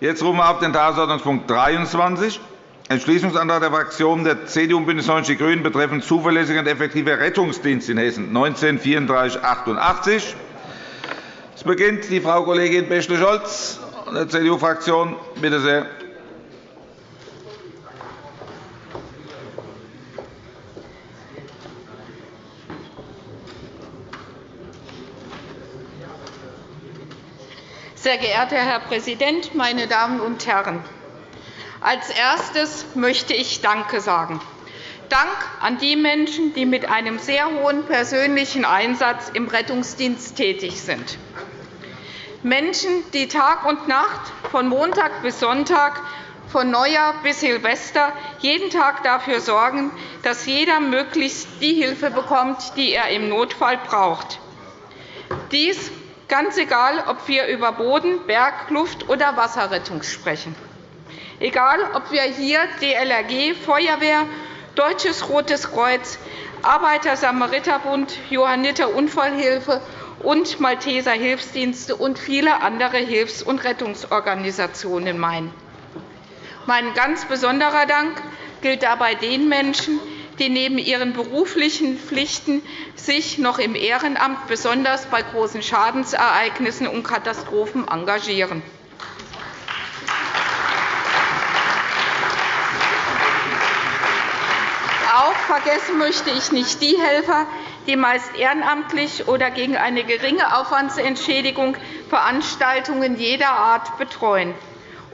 Jetzt rufen wir auf den Tagesordnungspunkt 23, Entschließungsantrag der Fraktionen der CDU und BÜNDNIS 90 die GRÜNEN betreffend zuverlässiger und effektiver Rettungsdienst in Hessen, 19 3488. Es beginnt die Frau Kollegin Bächle-Scholz der CDU-Fraktion. Bitte sehr. Sehr geehrter Herr Präsident, meine Damen und Herren! Als Erstes möchte ich Danke sagen. Dank an die Menschen, die mit einem sehr hohen persönlichen Einsatz im Rettungsdienst tätig sind. Menschen, die Tag und Nacht, von Montag bis Sonntag, von Neujahr bis Silvester jeden Tag dafür sorgen, dass jeder möglichst die Hilfe bekommt, die er im Notfall braucht. Dies ganz egal, ob wir über Boden-, Berg-, Luft- oder Wasserrettung sprechen. Egal, ob wir hier DLRG, Feuerwehr, Deutsches Rotes Kreuz, Arbeiter-Samariter-Bund, Johanniter Unfallhilfe und Malteser Hilfsdienste und viele andere Hilfs- und Rettungsorganisationen meinen. Mein ganz besonderer Dank gilt dabei den Menschen, die neben ihren beruflichen Pflichten sich noch im Ehrenamt besonders bei großen Schadensereignissen und Katastrophen engagieren. Auch vergessen möchte ich nicht die Helfer, die meist ehrenamtlich oder gegen eine geringe Aufwandsentschädigung Veranstaltungen jeder Art betreuen.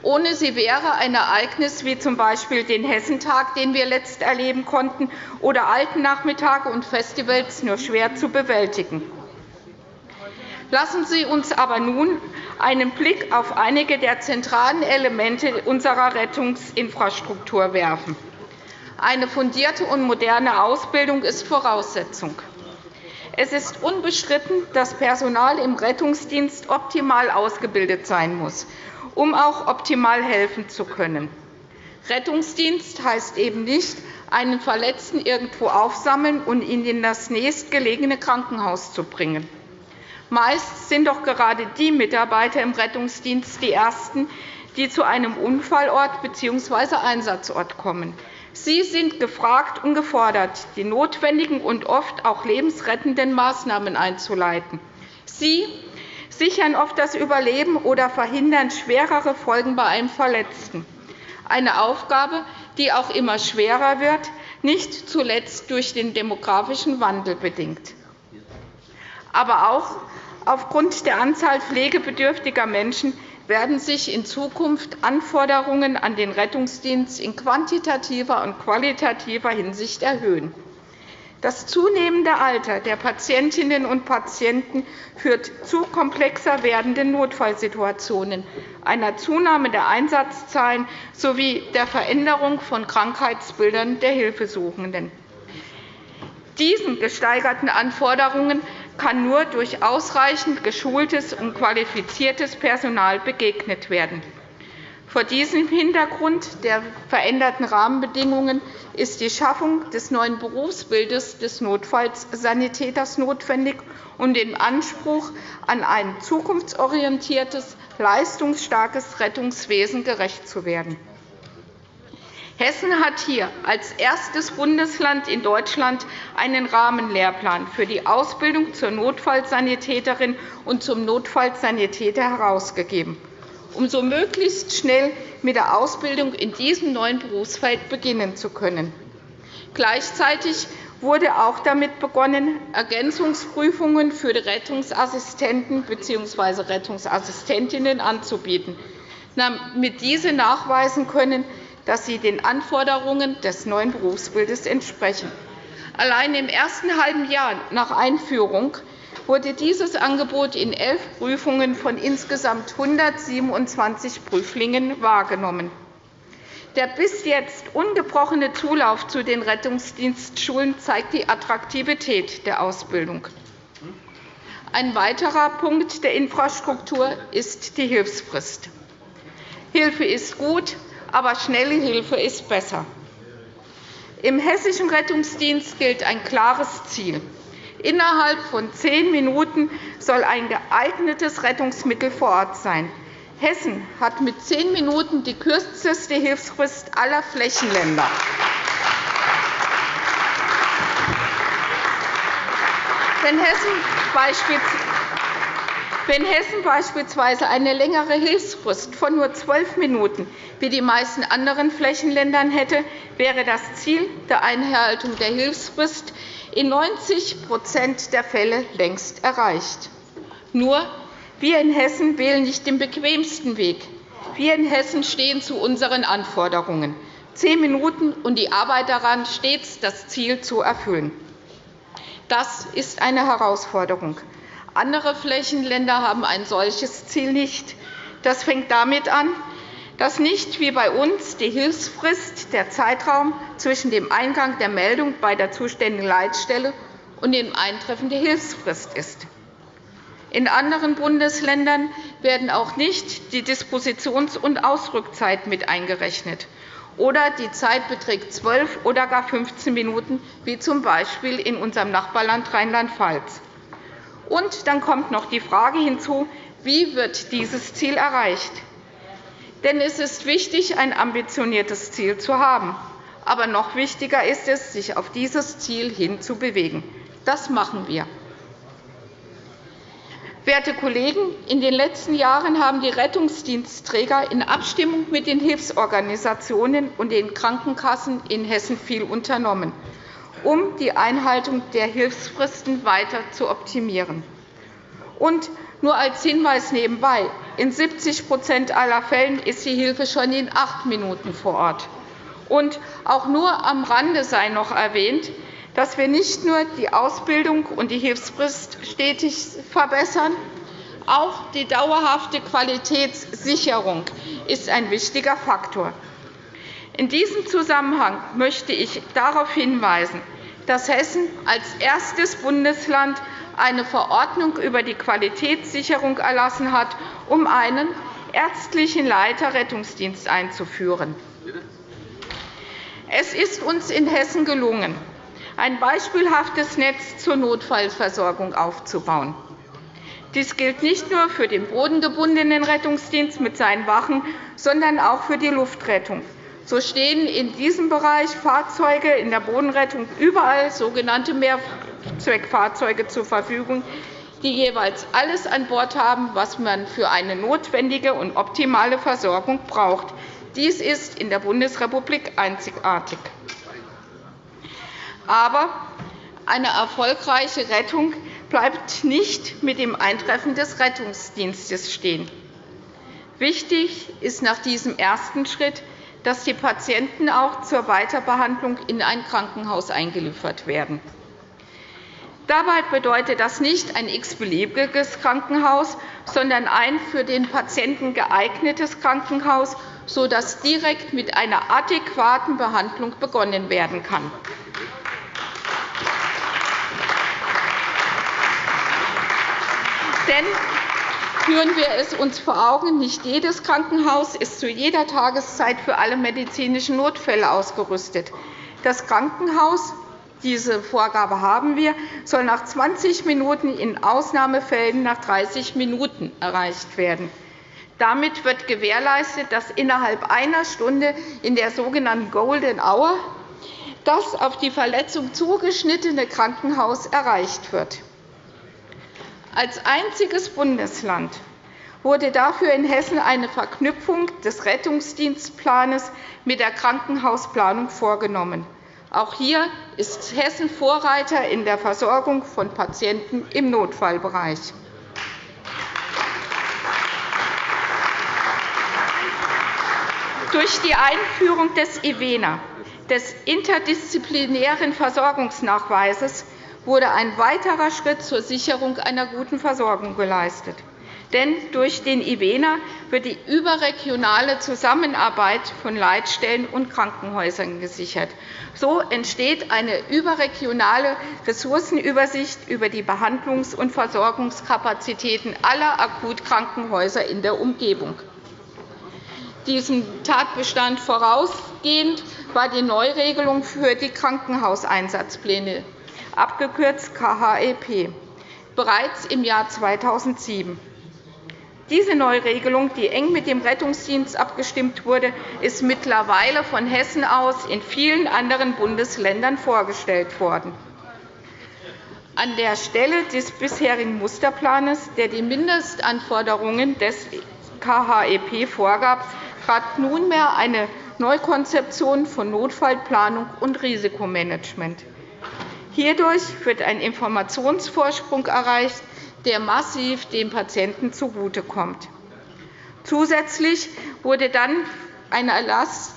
Ohne sie wäre ein Ereignis wie z. B. den Hessentag, den wir letzt erleben konnten, oder Altennachmittage und Festivals nur schwer zu bewältigen. Lassen Sie uns aber nun einen Blick auf einige der zentralen Elemente unserer Rettungsinfrastruktur werfen. Eine fundierte und moderne Ausbildung ist Voraussetzung. Es ist unbestritten, dass Personal im Rettungsdienst optimal ausgebildet sein muss um auch optimal helfen zu können. Rettungsdienst heißt eben nicht, einen Verletzten irgendwo aufsammeln und ihn in das nächstgelegene Krankenhaus zu bringen. Meist sind doch gerade die Mitarbeiter im Rettungsdienst die Ersten, die zu einem Unfallort bzw. Einsatzort kommen. Sie sind gefragt und gefordert, die notwendigen und oft auch lebensrettenden Maßnahmen einzuleiten. Sie sichern oft das Überleben oder verhindern schwerere Folgen bei einem Verletzten. Eine Aufgabe, die auch immer schwerer wird, nicht zuletzt durch den demografischen Wandel bedingt. Aber auch aufgrund der Anzahl pflegebedürftiger Menschen werden sich in Zukunft Anforderungen an den Rettungsdienst in quantitativer und qualitativer Hinsicht erhöhen. Das zunehmende Alter der Patientinnen und Patienten führt zu komplexer werdenden Notfallsituationen, einer Zunahme der Einsatzzahlen sowie der Veränderung von Krankheitsbildern der Hilfesuchenden. Diesen gesteigerten Anforderungen kann nur durch ausreichend geschultes und qualifiziertes Personal begegnet werden. Vor diesem Hintergrund der veränderten Rahmenbedingungen ist die Schaffung des neuen Berufsbildes des Notfallsanitäters notwendig, um dem Anspruch an ein zukunftsorientiertes, leistungsstarkes Rettungswesen gerecht zu werden. Hessen hat hier als erstes Bundesland in Deutschland einen Rahmenlehrplan für die Ausbildung zur Notfallsanitäterin und zum Notfallsanitäter herausgegeben um so möglichst schnell mit der Ausbildung in diesem neuen Berufsfeld beginnen zu können. Gleichzeitig wurde auch damit begonnen, Ergänzungsprüfungen für die Rettungsassistenten bzw. Rettungsassistentinnen anzubieten, damit diese nachweisen können, dass sie den Anforderungen des neuen Berufsbildes entsprechen. Allein im ersten halben Jahr nach Einführung wurde dieses Angebot in elf Prüfungen von insgesamt 127 Prüflingen wahrgenommen. Der bis jetzt ungebrochene Zulauf zu den Rettungsdienstschulen zeigt die Attraktivität der Ausbildung. Ein weiterer Punkt der Infrastruktur ist die Hilfsfrist. Hilfe ist gut, aber schnelle Hilfe ist besser. Im Hessischen Rettungsdienst gilt ein klares Ziel. Innerhalb von zehn Minuten soll ein geeignetes Rettungsmittel vor Ort sein. Hessen hat mit zehn Minuten die kürzeste Hilfsfrist aller Flächenländer. Wenn Hessen beispielsweise eine längere Hilfsfrist von nur zwölf Minuten wie die meisten anderen Flächenländer hätte, wäre das Ziel der Einhaltung der Hilfsfrist in 90% der Fälle längst erreicht. Nur, wir in Hessen wählen nicht den bequemsten Weg. Wir in Hessen stehen zu unseren Anforderungen. Zehn Minuten und die Arbeit daran, stets das Ziel zu erfüllen. Das ist eine Herausforderung. Andere Flächenländer haben ein solches Ziel nicht. Das fängt damit an, dass nicht wie bei uns die Hilfsfrist der Zeitraum zwischen dem Eingang der Meldung bei der zuständigen Leitstelle und dem Eintreffen der Hilfsfrist ist. In anderen Bundesländern werden auch nicht die Dispositions- und Ausrückzeit mit eingerechnet, oder die Zeit beträgt 12 oder gar 15 Minuten, wie z. B. in unserem Nachbarland Rheinland-Pfalz. Und dann kommt noch die Frage hinzu, wie wird dieses Ziel erreicht? Denn es ist wichtig, ein ambitioniertes Ziel zu haben. Aber noch wichtiger ist es, sich auf dieses Ziel hin zu bewegen. Das machen wir. Werte Kollegen, in den letzten Jahren haben die Rettungsdienstträger in Abstimmung mit den Hilfsorganisationen und den Krankenkassen in Hessen viel unternommen um die Einhaltung der Hilfsfristen weiter zu optimieren. Und nur als Hinweis nebenbei. In 70% aller Fällen ist die Hilfe schon in acht Minuten vor Ort. Und auch nur am Rande sei noch erwähnt, dass wir nicht nur die Ausbildung und die Hilfsfrist stetig verbessern, auch die dauerhafte Qualitätssicherung ist ein wichtiger Faktor. In diesem Zusammenhang möchte ich darauf hinweisen, dass Hessen als erstes Bundesland eine Verordnung über die Qualitätssicherung erlassen hat, um einen ärztlichen Leiterrettungsdienst einzuführen. Es ist uns in Hessen gelungen, ein beispielhaftes Netz zur Notfallversorgung aufzubauen. Dies gilt nicht nur für den bodengebundenen Rettungsdienst mit seinen Wachen, sondern auch für die Luftrettung. So stehen in diesem Bereich Fahrzeuge in der Bodenrettung überall sogenannte Mehrzweckfahrzeuge zur Verfügung, die jeweils alles an Bord haben, was man für eine notwendige und optimale Versorgung braucht. Dies ist in der Bundesrepublik einzigartig. Aber eine erfolgreiche Rettung bleibt nicht mit dem Eintreffen des Rettungsdienstes stehen. Wichtig ist nach diesem ersten Schritt, dass die Patienten auch zur Weiterbehandlung in ein Krankenhaus eingeliefert werden. Dabei bedeutet das nicht ein x-beliebiges Krankenhaus, sondern ein für den Patienten geeignetes Krankenhaus, sodass direkt mit einer adäquaten Behandlung begonnen werden kann. Denn Führen wir es uns vor Augen, nicht jedes Krankenhaus ist zu jeder Tageszeit für alle medizinischen Notfälle ausgerüstet. Das Krankenhaus diese Vorgabe haben wir, soll nach 20 Minuten, in Ausnahmefällen nach 30 Minuten erreicht werden. Damit wird gewährleistet, dass innerhalb einer Stunde in der sogenannten Golden Hour das auf die Verletzung zugeschnittene Krankenhaus erreicht wird. Als einziges Bundesland wurde dafür in Hessen eine Verknüpfung des Rettungsdienstplans mit der Krankenhausplanung vorgenommen. Auch hier ist Hessen Vorreiter in der Versorgung von Patienten im Notfallbereich. Durch die Einführung des IVENA, des interdisziplinären Versorgungsnachweises, wurde ein weiterer Schritt zur Sicherung einer guten Versorgung geleistet. Denn durch den IVENA wird die überregionale Zusammenarbeit von Leitstellen und Krankenhäusern gesichert. So entsteht eine überregionale Ressourcenübersicht über die Behandlungs- und Versorgungskapazitäten aller Akutkrankenhäuser in der Umgebung. Diesem Tatbestand vorausgehend war die Neuregelung für die Krankenhauseinsatzpläne abgekürzt KHEP, bereits im Jahr 2007. Diese Neuregelung, die eng mit dem Rettungsdienst abgestimmt wurde, ist mittlerweile von Hessen aus in vielen anderen Bundesländern vorgestellt worden. An der Stelle des bisherigen Musterplans, der die Mindestanforderungen des KHEP vorgab, trat nunmehr eine Neukonzeption von Notfallplanung und Risikomanagement. Hierdurch wird ein Informationsvorsprung erreicht, der massiv dem Patienten zugutekommt. Zusätzlich wurde dann ein Erlass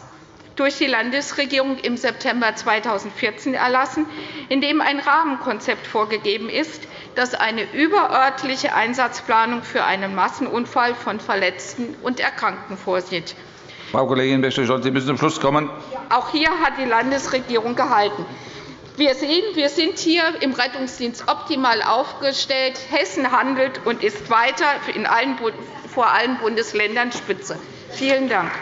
durch die Landesregierung im September 2014 erlassen, in dem ein Rahmenkonzept vorgegeben ist, das eine überörtliche Einsatzplanung für einen Massenunfall von Verletzten und Erkrankten vorsieht. Frau Kollegin Bächle-Scholz, Sie müssen zum Schluss kommen. Auch hier hat die Landesregierung gehalten. Wir sehen, wir sind hier im Rettungsdienst optimal aufgestellt. Hessen handelt und ist weiter in allen, vor allen Bundesländern Spitze. Vielen Dank.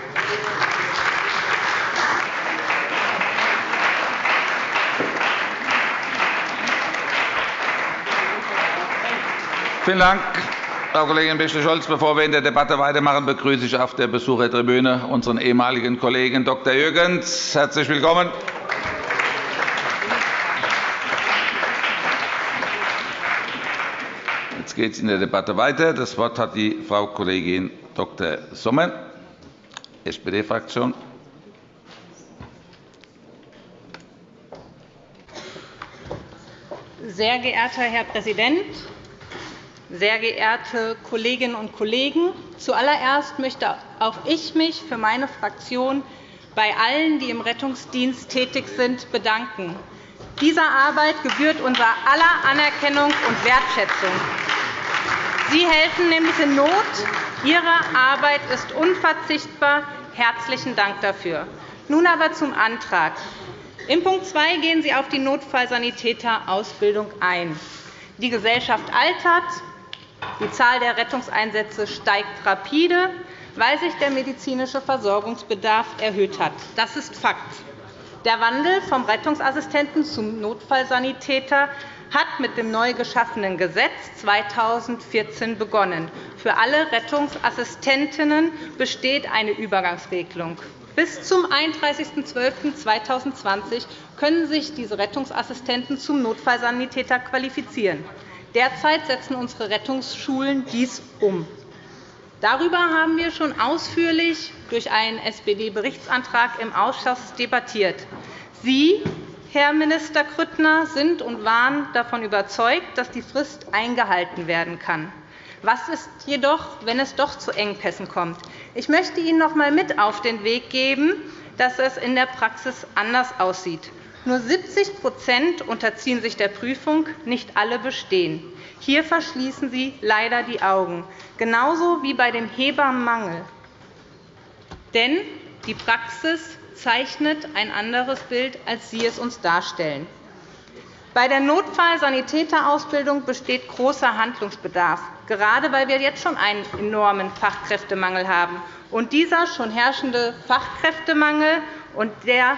Vielen Dank, Frau Kollegin Bächle-Scholz. Bevor wir in der Debatte weitermachen, begrüße ich auf der Besuchertribüne unseren ehemaligen Kollegen Dr. Jürgens. Herzlich willkommen. Jetzt geht es in der Debatte weiter. Das Wort hat die Frau Kollegin Dr. Sommer, SPD-Fraktion. Sehr geehrter Herr Präsident, sehr geehrte Kolleginnen und Kollegen! Zuallererst möchte auch ich mich für meine Fraktion bei allen, die im Rettungsdienst tätig sind, bedanken. Dieser Arbeit gebührt unser aller Anerkennung und Wertschätzung. Sie helfen nämlich in Not. Ihre Arbeit ist unverzichtbar. Herzlichen Dank dafür. Nun aber zum Antrag. In Punkt 2 gehen Sie auf die Notfallsanitäterausbildung ein. Die Gesellschaft altert, die Zahl der Rettungseinsätze steigt rapide, weil sich der medizinische Versorgungsbedarf erhöht hat. Das ist Fakt. Der Wandel vom Rettungsassistenten zum Notfallsanitäter hat mit dem neu geschaffenen Gesetz 2014 begonnen. Für alle Rettungsassistentinnen besteht eine Übergangsregelung. Bis zum 31.12.2020 können sich diese Rettungsassistenten zum Notfallsanitäter qualifizieren. Derzeit setzen unsere Rettungsschulen dies um. Darüber haben wir schon ausführlich durch einen SPD-Berichtsantrag im Ausschuss debattiert. Sie, Herr Minister Grüttner, sind und waren davon überzeugt, dass die Frist eingehalten werden kann. Was ist jedoch, wenn es doch zu Engpässen kommt? Ich möchte Ihnen noch einmal mit auf den Weg geben, dass es in der Praxis anders aussieht. Nur 70% unterziehen sich der Prüfung, nicht alle bestehen. Hier verschließen Sie leider die Augen, genauso wie bei dem Hebammenmangel. Denn die Praxis zeichnet ein anderes Bild, als Sie es uns darstellen. Bei der Notfallsanitäterausbildung besteht großer Handlungsbedarf, gerade weil wir jetzt schon einen enormen Fachkräftemangel haben. Und dieser schon herrschende Fachkräftemangel und der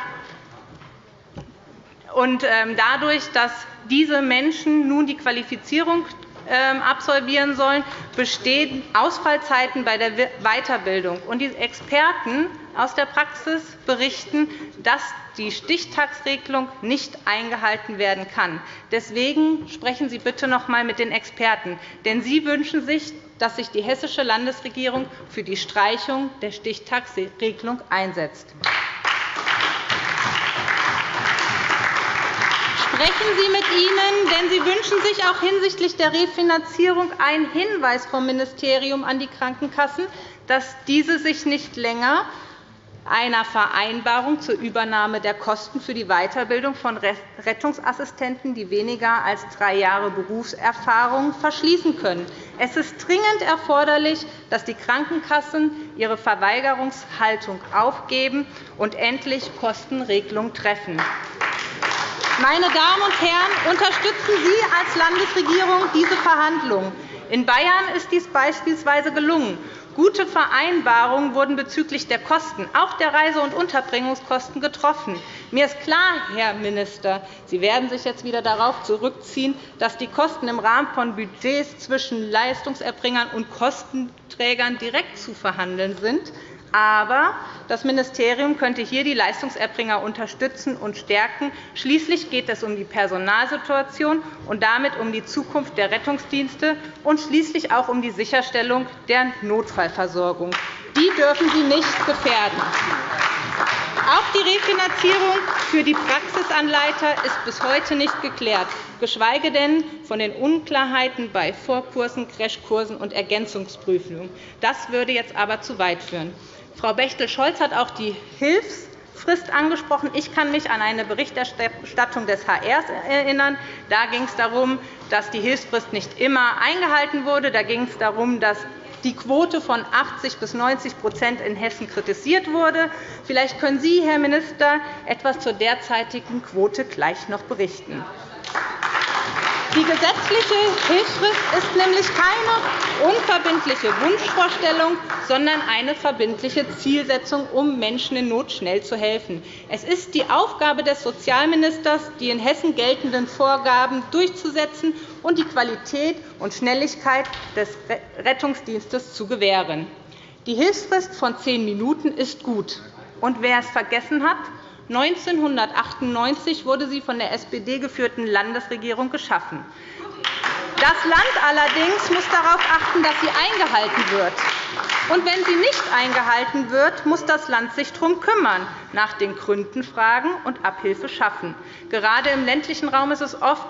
und ähm, dadurch, dass diese Menschen nun die Qualifizierung absolvieren sollen, bestehen Ausfallzeiten bei der Weiterbildung. Die Experten aus der Praxis berichten, dass die Stichtagsregelung nicht eingehalten werden kann. Deswegen sprechen Sie bitte noch einmal mit den Experten. Denn sie wünschen sich, dass sich die hessische Landesregierung für die Streichung der Stichtagsregelung einsetzt. Sprechen Sie mit ihnen, denn sie wünschen sich auch hinsichtlich der Refinanzierung einen Hinweis vom Ministerium an die Krankenkassen, dass diese sich nicht länger einer Vereinbarung zur Übernahme der Kosten für die Weiterbildung von Rettungsassistenten, die weniger als drei Jahre Berufserfahrung verschließen können. Es ist dringend erforderlich, dass die Krankenkassen ihre Verweigerungshaltung aufgeben und endlich Kostenregelungen treffen. Meine Damen und Herren, unterstützen Sie als Landesregierung diese Verhandlungen. In Bayern ist dies beispielsweise gelungen. Gute Vereinbarungen wurden bezüglich der Kosten, auch der Reise- und Unterbringungskosten, getroffen. Mir ist klar, Herr Minister, Sie werden sich jetzt wieder darauf zurückziehen, dass die Kosten im Rahmen von Budgets zwischen Leistungserbringern und Kostenträgern direkt zu verhandeln sind. Aber das Ministerium könnte hier die Leistungserbringer unterstützen und stärken. Schließlich geht es um die Personalsituation und damit um die Zukunft der Rettungsdienste und schließlich auch um die Sicherstellung der Notfallversorgung. Die dürfen Sie nicht gefährden. Auch die Refinanzierung für die Praxisanleiter ist bis heute nicht geklärt, geschweige denn von den Unklarheiten bei Vorkursen, Crashkursen und Ergänzungsprüfungen. Das würde jetzt aber zu weit führen. Frau Bechtel-Scholz hat auch die Hilfsfrist angesprochen. Ich kann mich an eine Berichterstattung des HR erinnern. Da ging es darum, dass die Hilfsfrist nicht immer eingehalten wurde. Da ging es darum, dass die Quote von 80 bis 90% in Hessen kritisiert wurde. Vielleicht können Sie, Herr Minister, etwas zur derzeitigen Quote gleich noch berichten. Die gesetzliche Hilfsfrist ist nämlich keine unverbindliche Wunschvorstellung, sondern eine verbindliche Zielsetzung, um Menschen in Not schnell zu helfen. Es ist die Aufgabe des Sozialministers, die in Hessen geltenden Vorgaben durchzusetzen und die Qualität und Schnelligkeit des Rettungsdienstes zu gewähren. Die Hilfsfrist von zehn Minuten ist gut. Und wer es vergessen hat, 1998 wurde sie von der SPD geführten Landesregierung geschaffen. Das Land allerdings muss darauf achten, dass sie eingehalten wird. Und wenn sie nicht eingehalten wird, muss das Land sich darum kümmern, nach den Gründen fragen und Abhilfe schaffen. Gerade im ländlichen Raum ist es oft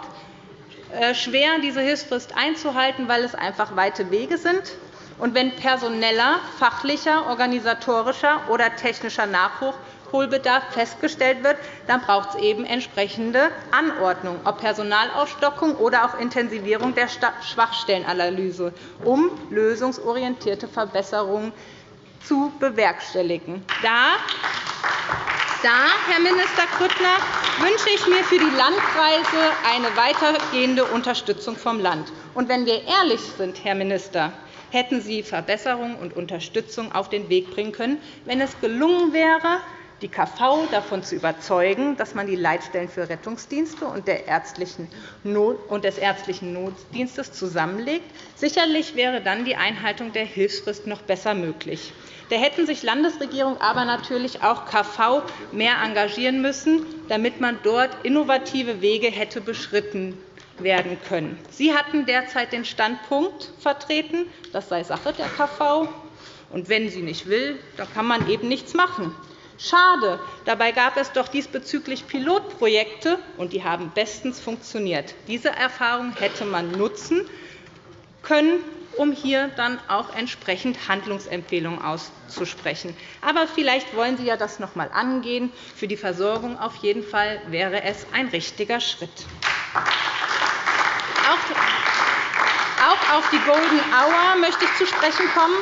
äh, schwer, diese Hilfsfrist einzuhalten, weil es einfach weite Wege sind. Und wenn personeller, fachlicher, organisatorischer oder technischer Nachwuchs Nachholbedarf festgestellt wird, dann braucht es eben entsprechende Anordnung, ob Personalaufstockung oder auch Intensivierung der Schwachstellenanalyse, um lösungsorientierte Verbesserungen zu bewerkstelligen. Da da, Herr Minister Grüttner, wünsche ich mir für die Landkreise eine weitergehende Unterstützung vom Land. Und wenn wir ehrlich sind, Herr Minister, hätten Sie Verbesserungen und Unterstützung auf den Weg bringen können, wenn es gelungen wäre, die KV davon zu überzeugen, dass man die Leitstellen für Rettungsdienste und, des ärztlichen Notdienstes zusammenlegt. Sicherlich wäre dann die Einhaltung der Hilfsfrist noch besser möglich. Da hätten sich Landesregierung, aber natürlich auch KV mehr engagieren müssen, damit man dort innovative Wege hätte beschritten werden können. Sie hatten derzeit den Standpunkt vertreten, das sei Sache der KV. Und wenn sie nicht will, dann kann man eben nichts machen. Schade. Dabei gab es doch diesbezüglich Pilotprojekte, und die haben bestens funktioniert. Diese Erfahrung hätte man nutzen können, um hier dann auch entsprechend Handlungsempfehlungen auszusprechen. Aber vielleicht wollen Sie ja das noch einmal angehen. Für die Versorgung auf jeden Fall wäre es ein richtiger Schritt. Auch auf die Golden Hour möchte ich zu sprechen kommen.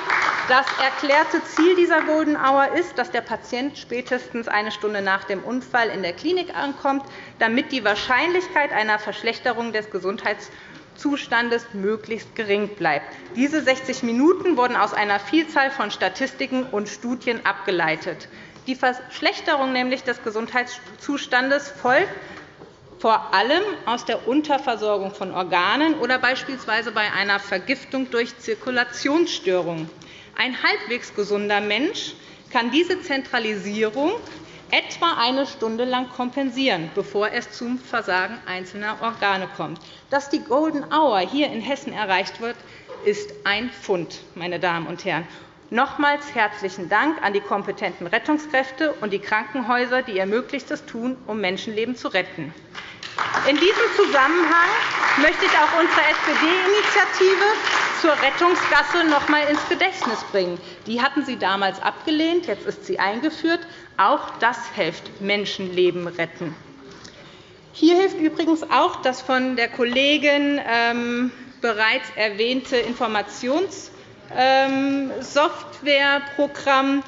Das erklärte Ziel dieser Golden Hour ist, dass der Patient spätestens eine Stunde nach dem Unfall in der Klinik ankommt, damit die Wahrscheinlichkeit einer Verschlechterung des Gesundheitszustandes möglichst gering bleibt. Diese 60 Minuten wurden aus einer Vielzahl von Statistiken und Studien abgeleitet. Die Verschlechterung nämlich des Gesundheitszustandes folgt vor allem aus der Unterversorgung von Organen oder beispielsweise bei einer Vergiftung durch Zirkulationsstörungen. Ein halbwegs gesunder Mensch kann diese Zentralisierung etwa eine Stunde lang kompensieren, bevor es zum Versagen einzelner Organe kommt. Dass die Golden Hour hier in Hessen erreicht wird, ist ein Fund, meine Damen und Herren. Nochmals herzlichen Dank an die kompetenten Rettungskräfte und die Krankenhäuser, die ihr Möglichstes tun, um Menschenleben zu retten. In diesem Zusammenhang möchte ich auch unsere SPD-Initiative zur Rettungsgasse noch einmal ins Gedächtnis bringen. Die hatten Sie damals abgelehnt, jetzt ist sie eingeführt. Auch das hilft Menschenleben retten. Hier hilft übrigens auch das von der Kollegin ähm, bereits erwähnte Informationssoftwareprogramm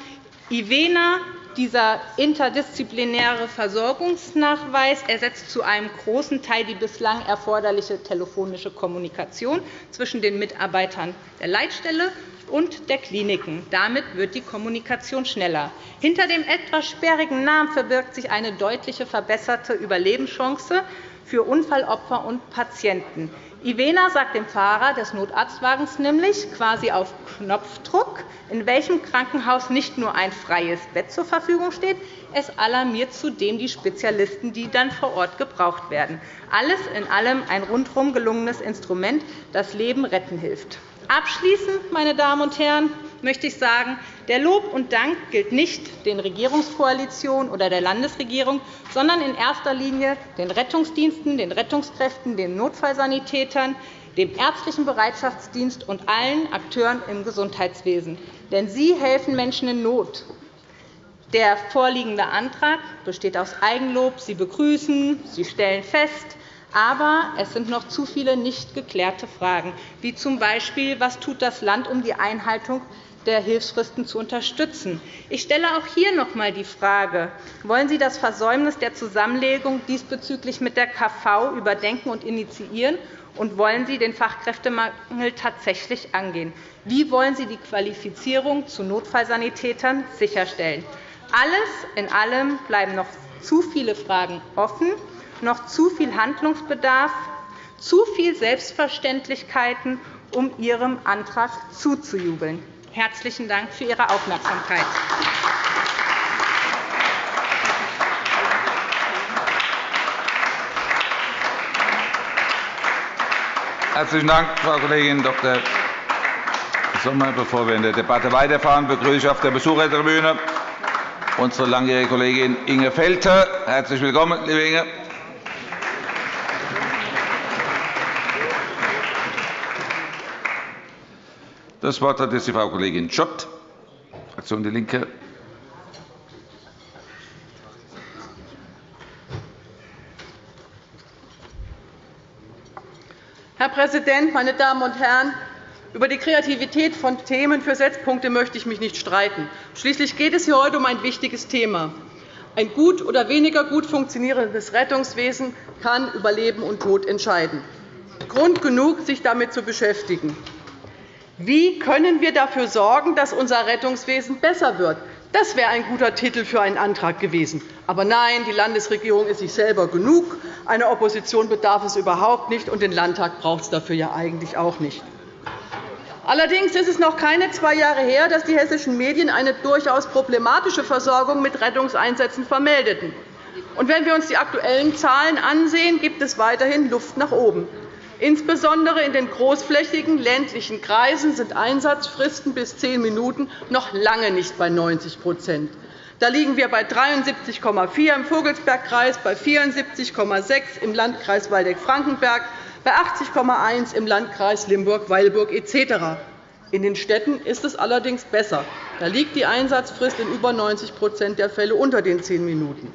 IVENA dieser interdisziplinäre Versorgungsnachweis ersetzt zu einem großen Teil die bislang erforderliche telefonische Kommunikation zwischen den Mitarbeitern der Leitstelle und der Kliniken. Damit wird die Kommunikation schneller. Hinter dem etwas sperrigen Namen verbirgt sich eine deutliche verbesserte Überlebenschance für Unfallopfer und Patienten. Ivena sagt dem Fahrer des Notarztwagens nämlich quasi auf Knopfdruck, in welchem Krankenhaus nicht nur ein freies Bett zur Verfügung steht, es alarmiert zudem die Spezialisten, die dann vor Ort gebraucht werden. Alles in allem ein rundum gelungenes Instrument, das Leben retten hilft. Abschließend, meine Damen und Herren, möchte ich sagen, der Lob und Dank gilt nicht den Regierungskoalitionen oder der Landesregierung, sondern in erster Linie den Rettungsdiensten, den Rettungskräften, den Notfallsanitätern, dem ärztlichen Bereitschaftsdienst und allen Akteuren im Gesundheitswesen. Denn sie helfen Menschen in Not. Der vorliegende Antrag besteht aus Eigenlob. Sie begrüßen, Sie stellen fest, aber es sind noch zu viele nicht geklärte Fragen, wie z. B. was tut das Land, um die Einhaltung der Hilfsfristen zu unterstützen. Ich stelle auch hier noch einmal die Frage, wollen Sie das Versäumnis der Zusammenlegung diesbezüglich mit der KV überdenken und initiieren? Und wollen Sie den Fachkräftemangel tatsächlich angehen? Wie wollen Sie die Qualifizierung zu Notfallsanitätern sicherstellen? Alles in allem bleiben noch zu viele Fragen offen noch zu viel Handlungsbedarf, zu viel Selbstverständlichkeiten, um Ihrem Antrag zuzujubeln. Herzlichen Dank für Ihre Aufmerksamkeit. Herzlichen Dank, Frau Kollegin Dr. Sommer. Bevor wir in der Debatte weiterfahren, begrüße ich auf der Besuchertribüne unsere langjährige Kollegin Inge Felter. Herzlich willkommen, liebe Inge. Das Wort hat jetzt die Frau Kollegin Schott, Fraktion DIE LINKE. Herr Präsident, meine Damen und Herren! Über die Kreativität von Themen für Setzpunkte möchte ich mich nicht streiten. Schließlich geht es hier heute um ein wichtiges Thema. Ein gut oder weniger gut funktionierendes Rettungswesen kann über Leben und Tod entscheiden. Grund genug, sich damit zu beschäftigen. Wie können wir dafür sorgen, dass unser Rettungswesen besser wird? Das wäre ein guter Titel für einen Antrag gewesen. Aber nein, die Landesregierung ist sich selber genug. Eine Opposition bedarf es überhaupt nicht, und den Landtag braucht es dafür ja eigentlich auch nicht. Allerdings ist es noch keine zwei Jahre her, dass die hessischen Medien eine durchaus problematische Versorgung mit Rettungseinsätzen vermeldeten. Und wenn wir uns die aktuellen Zahlen ansehen, gibt es weiterhin Luft nach oben. Insbesondere in den großflächigen ländlichen Kreisen sind Einsatzfristen bis zehn Minuten noch lange nicht bei 90% Da liegen wir bei 73,4 im Vogelsbergkreis, bei 74,6 im Landkreis Waldeck-Frankenberg, bei 80,1 im Landkreis Limburg-Weilburg etc. In den Städten ist es allerdings besser. Da liegt die Einsatzfrist in über 90% der Fälle unter den zehn Minuten.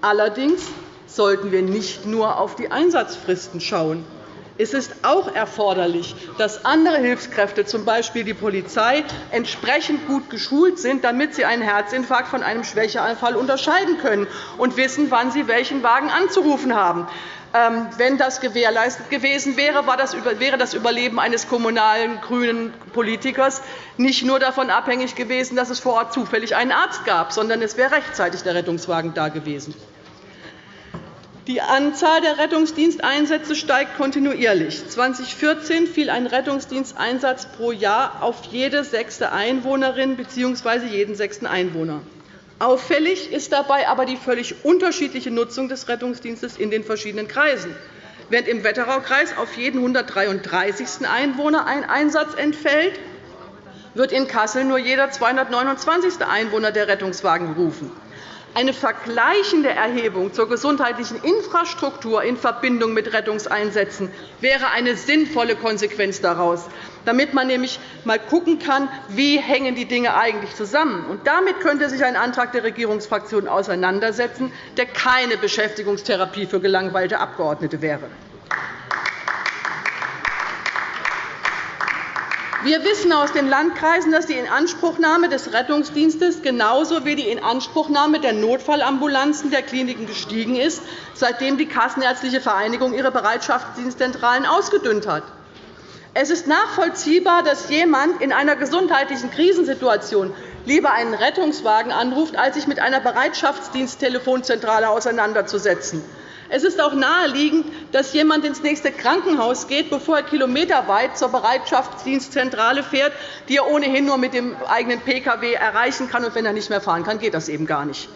Allerdings sollten wir nicht nur auf die Einsatzfristen schauen. Es ist auch erforderlich, dass andere Hilfskräfte, z. B. die Polizei, entsprechend gut geschult sind, damit sie einen Herzinfarkt von einem Schwächeanfall unterscheiden können und wissen, wann sie welchen Wagen anzurufen haben. Ähm, wenn das gewährleistet gewesen wäre, wäre das Überleben eines kommunalen grünen Politikers nicht nur davon abhängig gewesen, dass es vor Ort zufällig einen Arzt gab, sondern es wäre rechtzeitig der Rettungswagen da gewesen. Die Anzahl der Rettungsdiensteinsätze steigt kontinuierlich. 2014 fiel ein Rettungsdiensteinsatz pro Jahr auf jede sechste Einwohnerin bzw. jeden sechsten Einwohner. Auffällig ist dabei aber die völlig unterschiedliche Nutzung des Rettungsdienstes in den verschiedenen Kreisen. Während im Wetteraukreis auf jeden 133. Einwohner ein Einsatz entfällt, wird in Kassel nur jeder 229. Einwohner der Rettungswagen gerufen. Eine vergleichende Erhebung zur gesundheitlichen Infrastruktur in Verbindung mit Rettungseinsätzen wäre eine sinnvolle Konsequenz daraus, damit man nämlich einmal schauen kann, wie hängen die Dinge eigentlich zusammen. Und damit könnte sich ein Antrag der Regierungsfraktionen auseinandersetzen, der keine Beschäftigungstherapie für gelangweilte Abgeordnete wäre. Wir wissen aus den Landkreisen, dass die Inanspruchnahme des Rettungsdienstes genauso wie die Inanspruchnahme der Notfallambulanzen der Kliniken gestiegen ist, seitdem die Kassenärztliche Vereinigung ihre Bereitschaftsdienstzentralen ausgedünnt hat. Es ist nachvollziehbar, dass jemand in einer gesundheitlichen Krisensituation lieber einen Rettungswagen anruft, als sich mit einer Bereitschaftsdiensttelefonzentrale auseinanderzusetzen. Es ist auch naheliegend, dass jemand ins nächste Krankenhaus geht, bevor er kilometerweit zur Bereitschaftsdienstzentrale fährt, die er ohnehin nur mit dem eigenen Pkw erreichen kann. Und wenn er nicht mehr fahren kann, geht das eben gar nicht.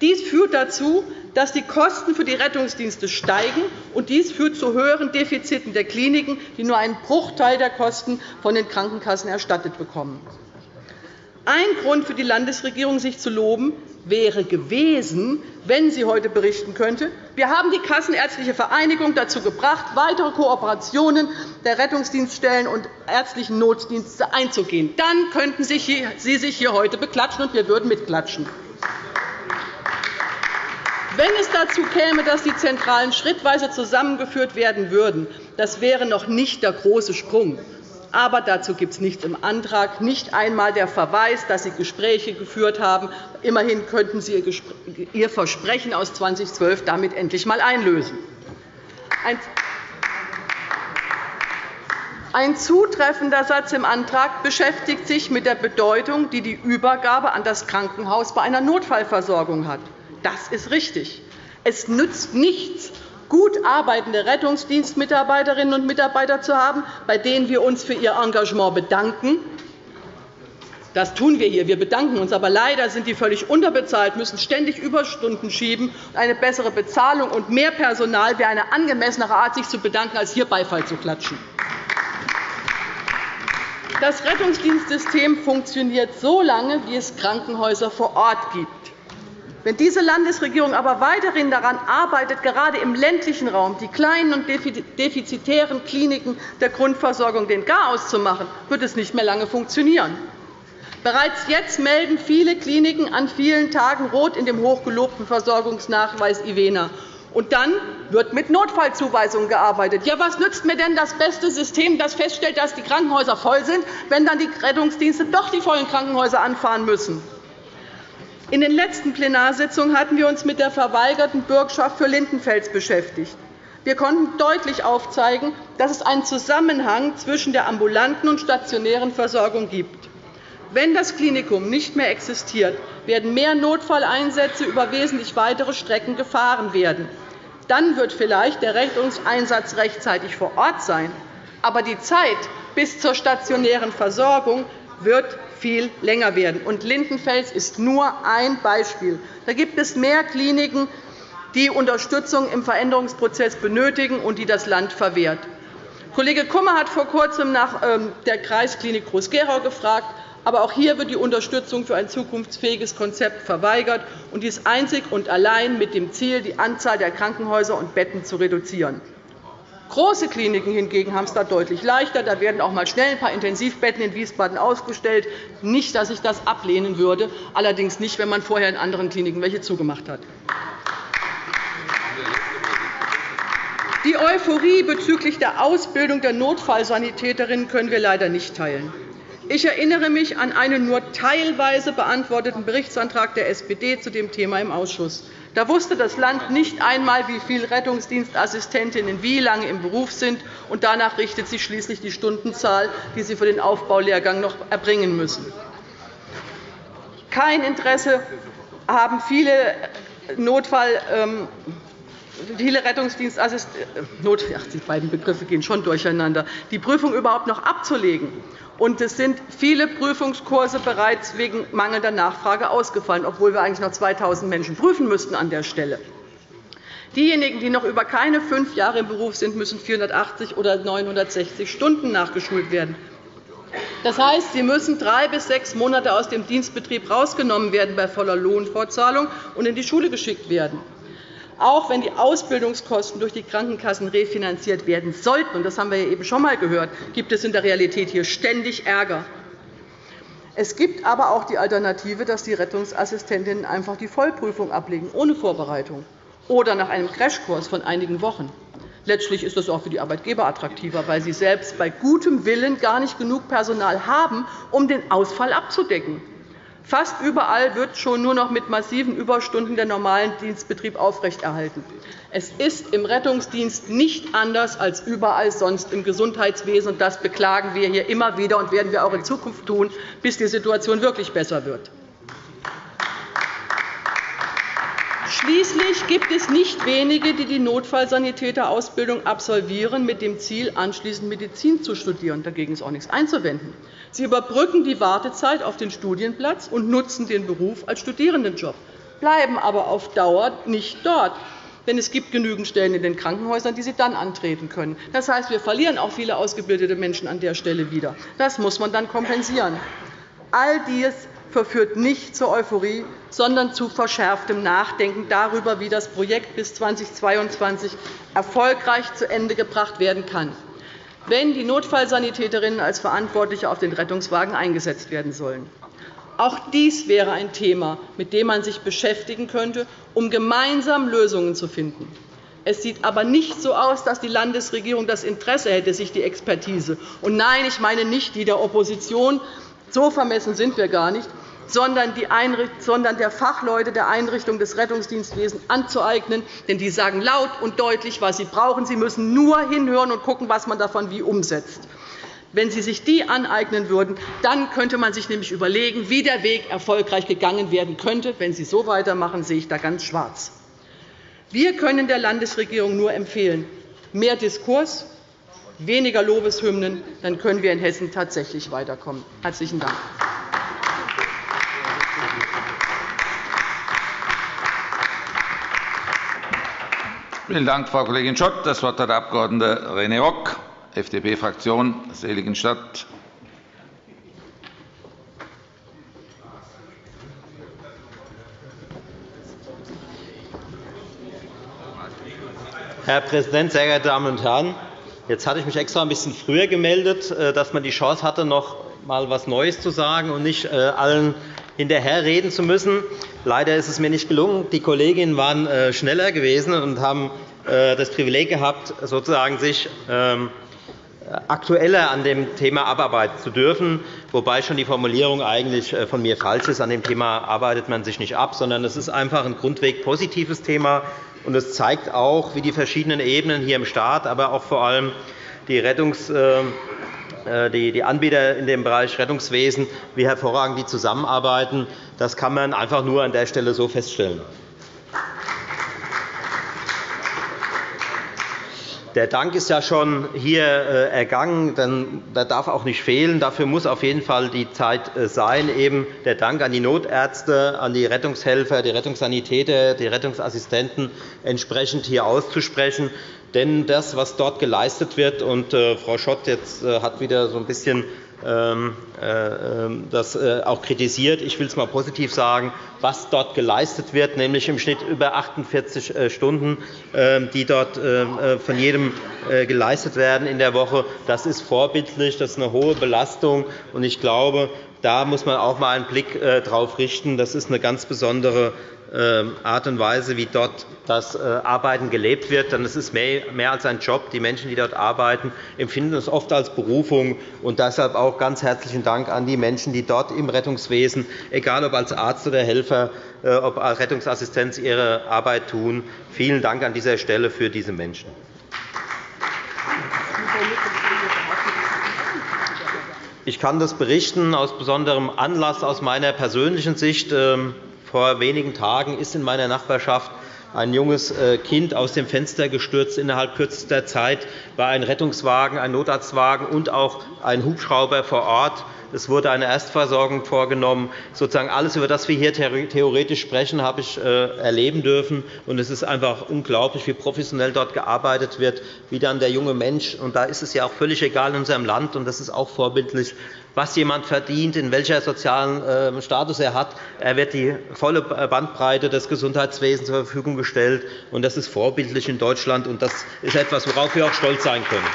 Dies führt dazu, dass die Kosten für die Rettungsdienste steigen, und dies führt zu höheren Defiziten der Kliniken, die nur einen Bruchteil der Kosten von den Krankenkassen erstattet bekommen. Ein Grund für die Landesregierung, sich zu loben, wäre gewesen, wenn sie heute berichten könnte, wir haben die Kassenärztliche Vereinigung dazu gebracht, weitere Kooperationen der Rettungsdienststellen und ärztlichen Notdienste einzugehen. Dann könnten Sie sich hier heute beklatschen, und wir würden mitklatschen. Wenn es dazu käme, dass die Zentralen schrittweise zusammengeführt werden würden, das wäre noch nicht der große Sprung. Aber dazu gibt es nichts im Antrag, nicht einmal der Verweis, dass Sie Gespräche geführt haben. Immerhin könnten Sie Ihr Versprechen aus 2012 damit endlich einmal einlösen. Ein zutreffender Satz im Antrag beschäftigt sich mit der Bedeutung, die die Übergabe an das Krankenhaus bei einer Notfallversorgung hat. Das ist richtig. Es nützt nichts, gut arbeitende Rettungsdienstmitarbeiterinnen und Mitarbeiter zu haben, bei denen wir uns für ihr Engagement bedanken. Das tun wir hier. Wir bedanken uns. Aber leider sind die völlig unterbezahlt, müssen ständig Überstunden schieben. Eine bessere Bezahlung und mehr Personal wäre eine angemessenere Art, sich zu bedanken, als hier Beifall zu klatschen. Das Rettungsdienstsystem funktioniert so lange, wie es Krankenhäuser vor Ort gibt. Wenn diese Landesregierung aber weiterhin daran arbeitet, gerade im ländlichen Raum die kleinen und defizitären Kliniken der Grundversorgung den Garaus zu machen, wird es nicht mehr lange funktionieren. Bereits jetzt melden viele Kliniken an vielen Tagen rot in dem hochgelobten Versorgungsnachweis IVENA. Und dann wird mit Notfallzuweisungen gearbeitet. Ja, was nützt mir denn das beste System, das feststellt, dass die Krankenhäuser voll sind, wenn dann die Rettungsdienste doch die vollen Krankenhäuser anfahren müssen? In den letzten Plenarsitzungen hatten wir uns mit der verweigerten Bürgschaft für Lindenfels beschäftigt. Wir konnten deutlich aufzeigen, dass es einen Zusammenhang zwischen der ambulanten und stationären Versorgung gibt. Wenn das Klinikum nicht mehr existiert, werden mehr Notfalleinsätze über wesentlich weitere Strecken gefahren werden. Dann wird vielleicht der Rettungseinsatz rechtzeitig vor Ort sein. Aber die Zeit bis zur stationären Versorgung wird viel länger werden. Und Lindenfels ist nur ein Beispiel. Da gibt es mehr Kliniken, die Unterstützung im Veränderungsprozess benötigen und die das Land verwehrt. Kollege Kummer hat vor Kurzem nach ähm, der Kreisklinik Groß-Gerau gefragt. Aber auch hier wird die Unterstützung für ein zukunftsfähiges Konzept verweigert, und dies einzig und allein mit dem Ziel, die Anzahl der Krankenhäuser und Betten zu reduzieren. Große Kliniken hingegen haben es da deutlich leichter. Da werden auch einmal schnell ein paar Intensivbetten in Wiesbaden ausgestellt. Nicht, dass ich das ablehnen würde, allerdings nicht, wenn man vorher in anderen Kliniken welche zugemacht hat. Die Euphorie bezüglich der Ausbildung der Notfallsanitäterinnen können wir leider nicht teilen. Ich erinnere mich an einen nur teilweise beantworteten Berichtsantrag der SPD zu dem Thema im Ausschuss. Da wusste das Land nicht einmal, wie viele Rettungsdienstassistentinnen wie lange im Beruf sind, und danach richtet sich schließlich die Stundenzahl, die sie für den Aufbaulehrgang noch erbringen müssen. Kein Interesse haben viele Notfall ähm, viele Rettungsdienstassistenten, ach, die beiden Begriffe gehen schon durcheinander, die Prüfung überhaupt noch abzulegen. Und es sind viele Prüfungskurse bereits wegen mangelnder Nachfrage ausgefallen, obwohl wir eigentlich noch 2.000 Menschen prüfen müssten an der Stelle. Diejenigen, die noch über keine fünf Jahre im Beruf sind, müssen 480 oder 960 Stunden nachgeschult werden. Das heißt, sie müssen drei bis sechs Monate aus dem Dienstbetrieb herausgenommen werden bei voller Lohnfortzahlung und in die Schule geschickt werden. Auch wenn die Ausbildungskosten durch die Krankenkassen refinanziert werden sollten, das haben wir eben schon einmal gehört, gibt es in der Realität hier ständig Ärger. Es gibt aber auch die Alternative, dass die Rettungsassistentinnen einfach die Vollprüfung ablegen, ohne Vorbereitung, oder nach einem Crashkurs von einigen Wochen. Letztlich ist das auch für die Arbeitgeber attraktiver, weil sie selbst bei gutem Willen gar nicht genug Personal haben, um den Ausfall abzudecken. Fast überall wird schon nur noch mit massiven Überstunden der normalen Dienstbetrieb aufrechterhalten. Es ist im Rettungsdienst nicht anders als überall sonst im Gesundheitswesen. und Das beklagen wir hier immer wieder und werden wir auch in Zukunft tun, bis die Situation wirklich besser wird. Schließlich gibt es nicht wenige, die die Notfallsanitäterausbildung absolvieren, mit dem Ziel, anschließend Medizin zu studieren. Dagegen ist auch nichts einzuwenden. Sie überbrücken die Wartezeit auf den Studienplatz und nutzen den Beruf als Studierendenjob, bleiben aber auf Dauer nicht dort. Denn es gibt genügend Stellen in den Krankenhäusern, die sie dann antreten können. Das heißt, wir verlieren auch viele ausgebildete Menschen an der Stelle wieder. Das muss man dann kompensieren. All dies verführt nicht zur Euphorie, sondern zu verschärftem Nachdenken darüber, wie das Projekt bis 2022 erfolgreich zu Ende gebracht werden kann, wenn die Notfallsanitäterinnen als Verantwortliche auf den Rettungswagen eingesetzt werden sollen. Auch dies wäre ein Thema, mit dem man sich beschäftigen könnte, um gemeinsam Lösungen zu finden. Es sieht aber nicht so aus, dass die Landesregierung das Interesse hätte, sich die Expertise und nein, ich meine nicht die der Opposition, so vermessen sind wir gar nicht, sondern, der Fachleute der Einrichtung des Rettungsdienstwesens anzueignen. Denn die sagen laut und deutlich, was sie brauchen. Sie müssen nur hinhören und schauen, was man davon wie umsetzt. Wenn Sie sich die aneignen würden, dann könnte man sich nämlich überlegen, wie der Weg erfolgreich gegangen werden könnte. Wenn Sie so weitermachen, sehe ich da ganz schwarz. Wir können der Landesregierung nur empfehlen, mehr Diskurs, weniger Lobeshymnen. Dann können wir in Hessen tatsächlich weiterkommen. – Herzlichen Dank. Vielen Dank, Frau Kollegin Schott. Das Wort hat der Abg. René Rock, FDP-Fraktion, Seligenstadt. Herr Präsident, sehr geehrte Damen und Herren! Jetzt hatte ich mich extra ein bisschen früher gemeldet, äh, dass man die Chance hatte, noch einmal etwas Neues zu sagen und nicht äh, allen hinterherreden zu müssen. Leider ist es mir nicht gelungen. Die Kolleginnen waren äh, schneller gewesen und haben äh, das Privileg gehabt, sozusagen sich ähm, aktueller an dem Thema abarbeiten zu dürfen, wobei schon die Formulierung eigentlich äh, von mir falsch ist. An dem Thema arbeitet man sich nicht ab, sondern es ist einfach ein grundweg positives Thema. und Es zeigt auch, wie die verschiedenen Ebenen hier im Staat, aber auch vor allem die Rettungs- die Anbieter in dem Bereich Rettungswesen, wie hervorragend die zusammenarbeiten. Das kann man einfach nur an der Stelle so feststellen. Der Dank ist ja schon hier äh, ergangen. Der darf auch nicht fehlen. Dafür muss auf jeden Fall die Zeit äh, sein, eben der Dank an die Notärzte, an die Rettungshelfer, die Rettungssanitäter, die Rettungsassistenten entsprechend hier auszusprechen. Denn das, was dort geleistet wird, und äh, Frau Schott jetzt äh, hat wieder so ein bisschen ähm, äh, ähm, das auch kritisiert. Ich will es einmal positiv sagen, was dort geleistet wird, nämlich im Schnitt über 48 Stunden, ähm, die dort von jedem geleistet werden in der Woche. Das ist vorbildlich, das ist eine hohe Belastung. und Ich glaube, da muss man auch einmal einen Blick darauf richten. Das ist eine ganz besondere Art und Weise, wie dort das äh, Arbeiten gelebt wird. Denn es ist mehr als ein Job. Die Menschen, die dort arbeiten, empfinden es oft als Berufung. Und deshalb auch ganz herzlichen Dank an die Menschen, die dort im Rettungswesen, egal ob als Arzt oder Helfer, äh, ob als Rettungsassistenz, ihre Arbeit tun. Vielen Dank an dieser Stelle für diese Menschen. Ich kann das berichten aus besonderem Anlass aus meiner persönlichen Sicht. Vor wenigen Tagen ist in meiner Nachbarschaft ein junges äh, Kind aus dem Fenster gestürzt. Innerhalb kürzester Zeit war ein Rettungswagen, ein Notarztwagen und auch ein Hubschrauber vor Ort. Es wurde eine Erstversorgung vorgenommen. Sozusagen alles, über das wir hier theoretisch sprechen, habe ich äh, erleben dürfen. es ist einfach unglaublich, wie professionell dort gearbeitet wird, wie dann der junge Mensch, und da ist es ja auch völlig egal in unserem Land, und das ist auch vorbildlich, was jemand verdient, in welcher sozialen ähm, Status er hat. Er wird die volle Bandbreite des Gesundheitswesens zur Verfügung gestellt. Das ist vorbildlich in Deutschland, und das ist etwas, worauf wir auch stolz sein können.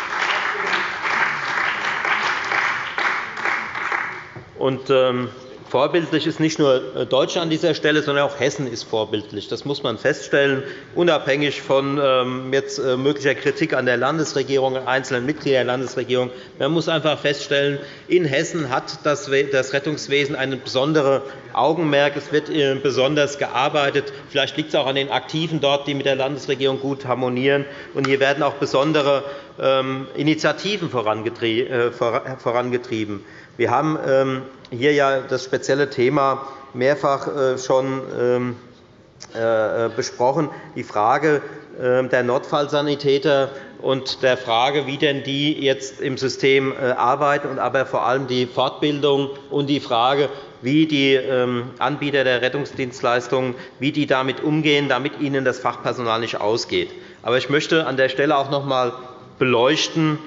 Und, ähm, Vorbildlich ist nicht nur äh, Deutschland an dieser Stelle, sondern auch Hessen ist vorbildlich. Das muss man feststellen, unabhängig von ähm, jetzt äh, möglicher Kritik an der Landesregierung, einzelnen Mitgliedern der Landesregierung. Man muss einfach feststellen, in Hessen hat das Rettungswesen ein besonderes Augenmerk. Es wird äh, besonders gearbeitet. Vielleicht liegt es auch an den Aktiven dort, die mit der Landesregierung gut harmonieren. Und hier werden auch besondere ähm, Initiativen vorangetrieben. Wir haben ähm, hier ja das spezielle Thema mehrfach äh, schon ähm, äh, besprochen, die Frage ähm, der Notfallsanitäter und der Frage, wie denn die jetzt im System äh, arbeiten, aber vor allem die Fortbildung und die Frage, wie die Anbieter der Rettungsdienstleistungen wie die damit umgehen, damit ihnen das Fachpersonal nicht ausgeht. Aber ich möchte an der Stelle auch noch einmal beleuchten,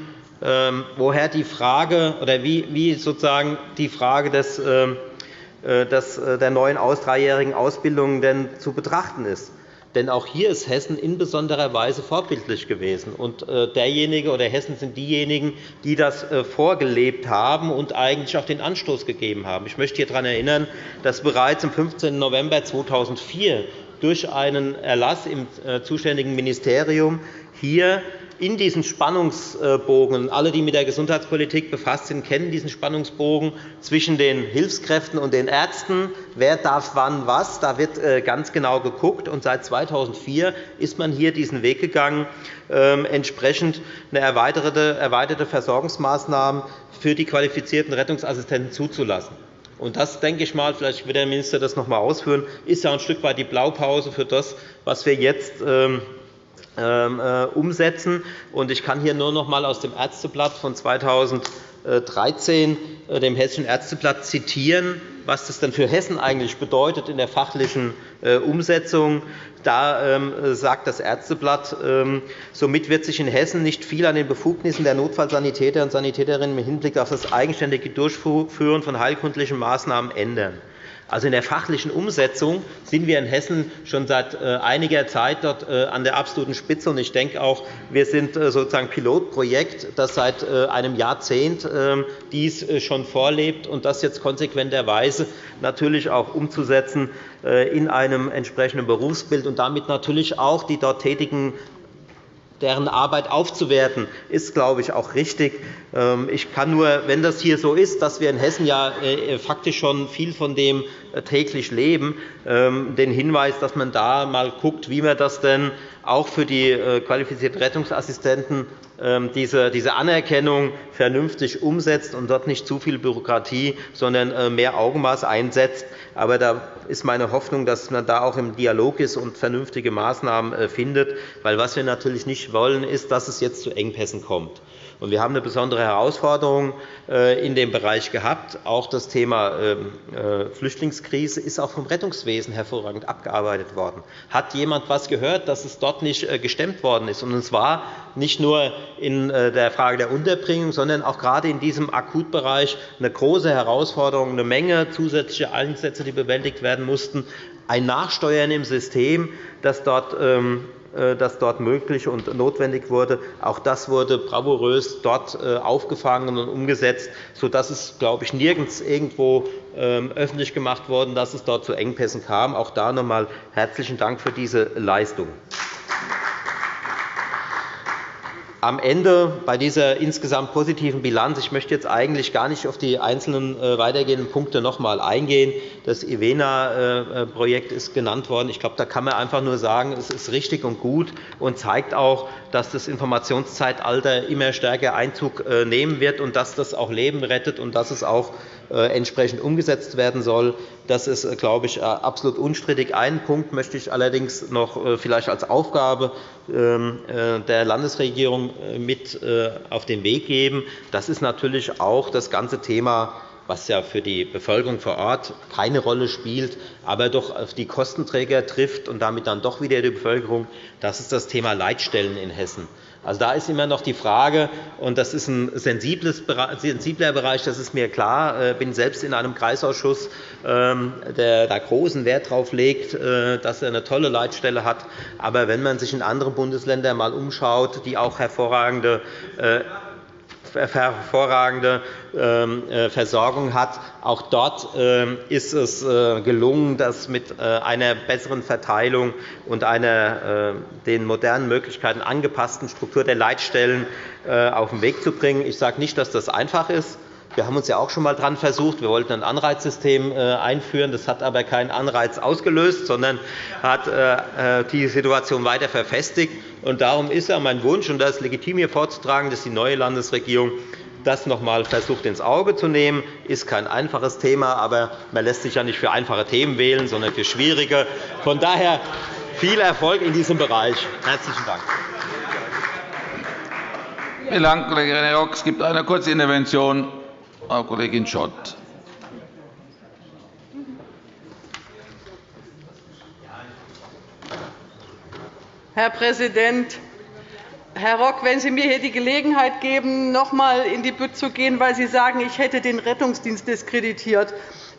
woher die Frage oder wie, sozusagen die Frage des, ähm, äh, äh, der neuen dreijährigen Ausbildung denn zu betrachten ist. Denn auch hier ist Hessen in besonderer Weise vorbildlich gewesen. Und äh, derjenige oder Hessen sind diejenigen, die das vorgelebt haben und eigentlich auch den Anstoß gegeben haben. Ich möchte hier daran erinnern, dass bereits am 15. November 2004 durch einen Erlass im zuständigen Ministerium hier in diesen Spannungsbogen, alle, die mit der Gesundheitspolitik befasst sind, kennen diesen Spannungsbogen zwischen den Hilfskräften und den Ärzten. Wer darf wann was? Da wird äh, ganz genau geguckt. Und seit 2004 ist man hier diesen Weg gegangen, ähm, entsprechend eine erweiterte Versorgungsmaßnahmen für die qualifizierten Rettungsassistenten zuzulassen. Und das, denke ich mal, vielleicht wird der Minister das noch einmal ausführen, ist ja ein Stück weit die Blaupause für das, was wir jetzt ähm, ähm, äh, umsetzen. Ich kann hier nur noch einmal aus dem Ärzteblatt von 2013, äh, dem Hessischen Ärzteblatt, zitieren, was das denn für Hessen eigentlich bedeutet in der fachlichen äh, Umsetzung. Da ähm, sagt das Ärzteblatt, ähm, somit wird sich in Hessen nicht viel an den Befugnissen der Notfallsanitäter und Sanitäterinnen im Hinblick auf das eigenständige Durchführen von heilkundlichen Maßnahmen ändern. Also in der fachlichen Umsetzung sind wir in Hessen schon seit äh, einiger Zeit dort äh, an der absoluten Spitze. Und ich denke auch, wir sind äh, sozusagen Pilotprojekt, das seit einem Jahrzehnt ähm, dies schon vorlebt und das jetzt konsequenterweise natürlich auch umzusetzen in einem entsprechenden Berufsbild und damit natürlich auch die dort tätigen deren Arbeit aufzuwerten, ist, glaube ich, auch richtig. Ähm, ich kann nur, wenn das hier so ist, dass wir in Hessen ja äh, faktisch schon viel von dem äh, täglich leben, ähm, den Hinweis, dass man da mal guckt, wie man das denn auch für die äh, qualifizierten Rettungsassistenten ähm, diese Anerkennung vernünftig umsetzt und dort nicht zu viel Bürokratie, sondern mehr Augenmaß einsetzt. Aber da ist meine Hoffnung, dass man da auch im Dialog ist und vernünftige Maßnahmen findet. Weil was wir natürlich nicht wollen, ist, dass es jetzt zu Engpässen kommt. Wir haben eine besondere Herausforderung äh, in dem Bereich gehabt. Auch das Thema ähm, äh, Flüchtlingskrise ist auch vom Rettungswesen hervorragend abgearbeitet worden. Hat jemand etwas gehört, dass es dort nicht äh, gestemmt worden ist? Und zwar nicht nur in der Frage der Unterbringung, sondern auch gerade in diesem Akutbereich eine große Herausforderung, eine Menge zusätzlicher Einsätze, die bewältigt werden mussten, ein Nachsteuern im System, das dort ähm, äh, das dort möglich und notwendig wurde. Auch das wurde bravourös dort äh, aufgefangen und umgesetzt, sodass es, glaube ich, nirgends irgendwo ähm, öffentlich gemacht wurde, dass es dort zu Engpässen kam. Auch da noch einmal herzlichen Dank für diese Leistung am Ende bei dieser insgesamt positiven Bilanz, ich möchte jetzt eigentlich gar nicht auf die einzelnen äh, weitergehenden Punkte noch einmal eingehen. Das IVENA-Projekt ist genannt worden. Ich glaube, da kann man einfach nur sagen, es ist richtig und gut und zeigt auch, dass das Informationszeitalter immer stärker Einzug äh, nehmen wird und dass das auch Leben rettet und dass es auch äh, entsprechend umgesetzt werden soll. Das ist, äh, glaube ich, absolut unstrittig. Einen Punkt möchte ich allerdings noch vielleicht als Aufgabe ähm, der Landesregierung mit auf den Weg geben. Das ist natürlich auch das ganze Thema was ja für die Bevölkerung vor Ort keine Rolle spielt, aber doch auf die Kostenträger trifft und damit dann doch wieder die Bevölkerung, das ist das Thema Leitstellen in Hessen. Also, da ist immer noch die Frage, und das ist ein sensibler Bereich, das ist mir klar. Ich äh, bin selbst in einem Kreisausschuss, ähm, der da großen Wert darauf legt, äh, dass er eine tolle Leitstelle hat. Aber wenn man sich in anderen Bundesländern einmal umschaut, die auch hervorragende äh, hervorragende ähm, äh, Versorgung hat. Auch dort ähm, ist es äh, gelungen, das mit einer besseren Verteilung und einer den modernen Möglichkeiten angepassten Struktur der Leitstellen auf den Weg zu bringen. Ich sage nicht, dass das einfach ist. Wir haben uns ja auch schon einmal daran versucht. Wir wollten ein Anreizsystem äh, einführen. Das hat aber keinen Anreiz ausgelöst, sondern hat äh, äh, die Situation weiter verfestigt. Darum ist ja mein Wunsch, und das ist legitim hier vorzutragen, dass die neue Landesregierung das noch einmal versucht ins Auge zu nehmen. Das ist kein einfaches Thema, aber man lässt sich ja nicht für einfache Themen wählen, sondern für schwierige. Von daher viel Erfolg in diesem Bereich. Herzlichen Dank. Vielen Dank, Kollege René Rock. Es gibt eine kurze Intervention Frau Kollegin Schott. Herr Präsident, Herr Rock, wenn Sie mir hier die Gelegenheit geben, noch einmal in die Bütt zu gehen, weil Sie sagen, ich hätte den Rettungsdienst diskreditiert,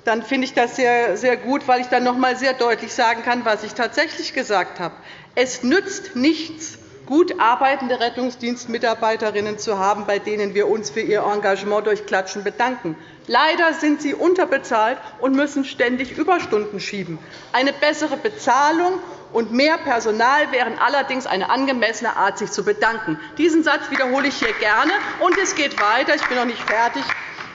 dann finde ich das sehr, sehr gut, weil ich dann noch einmal sehr deutlich sagen kann, was ich tatsächlich gesagt habe. Es nützt nichts, gut arbeitende Rettungsdienstmitarbeiterinnen zu haben, bei denen wir uns für ihr Engagement durch Klatschen bedanken. Leider sind sie unterbezahlt und müssen ständig Überstunden schieben. Eine bessere Bezahlung und mehr Personal wären allerdings eine angemessene Art, sich zu bedanken. Diesen Satz wiederhole ich hier gerne. Und es geht weiter. Ich bin noch nicht fertig.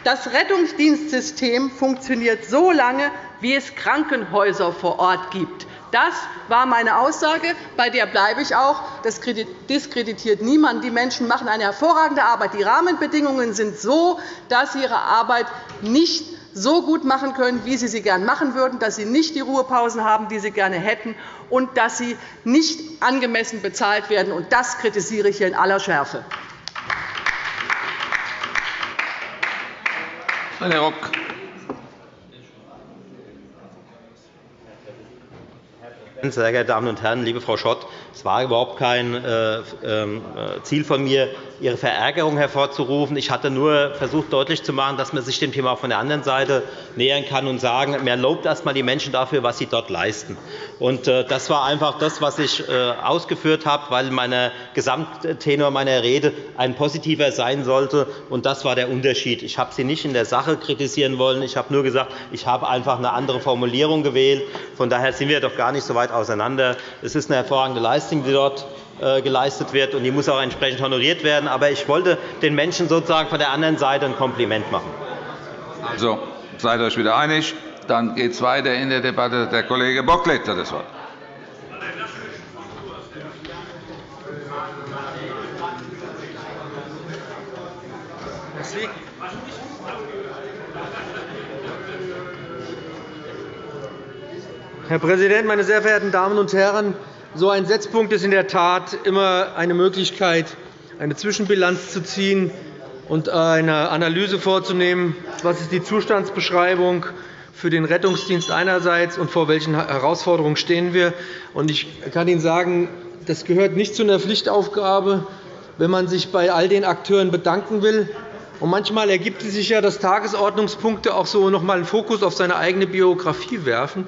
Das Rettungsdienstsystem funktioniert so lange, wie es Krankenhäuser vor Ort gibt. Das war meine Aussage. Bei der bleibe ich auch. Das diskreditiert niemand. Die Menschen machen eine hervorragende Arbeit. Die Rahmenbedingungen sind so, dass sie ihre Arbeit nicht so gut machen können, wie sie sie gern machen würden, dass sie nicht die Ruhepausen haben, die sie gerne hätten, und dass sie nicht angemessen bezahlt werden. Das kritisiere ich hier in aller Schärfe. Herr Rock. Sehr geehrte Damen und Herren, liebe Frau Schott! Es war überhaupt kein äh, ähm, äh, Ziel von mir, Ihre Verärgerung hervorzurufen. Ich hatte nur versucht, deutlich zu machen, dass man sich dem Thema auch von der anderen Seite nähern kann und sagen, man lobt erst einmal die Menschen dafür, was sie dort leisten. Äh, das war einfach das, was ich ausgeführt habe, weil mein Gesamttenor meiner Rede ein positiver sein sollte. Und das war der Unterschied. Ich habe Sie nicht in der Sache kritisieren wollen. Ich habe nur gesagt, ich habe einfach eine andere Formulierung gewählt. Von daher sind wir doch gar nicht so weit auseinander. Es ist eine hervorragende Leistung, die dort äh, geleistet wird, und die muss auch entsprechend honoriert werden. Aber ich wollte den Menschen sozusagen von der anderen Seite ein Kompliment machen. Also, seid euch wieder einig. Dann geht es weiter in der Debatte. Der Kollege Bocklet hat das Wort. Herr Präsident, meine sehr verehrten Damen und Herren! So ein Setzpunkt ist in der Tat immer eine Möglichkeit, eine Zwischenbilanz zu ziehen und eine Analyse vorzunehmen, was ist die Zustandsbeschreibung für den Rettungsdienst einerseits und vor welchen Herausforderungen stehen wir. Ich kann Ihnen sagen, das gehört nicht zu einer Pflichtaufgabe, wenn man sich bei all den Akteuren bedanken will. Und manchmal ergibt es sich ja, dass Tagesordnungspunkte auch so noch einmal einen Fokus auf seine eigene Biografie werfen.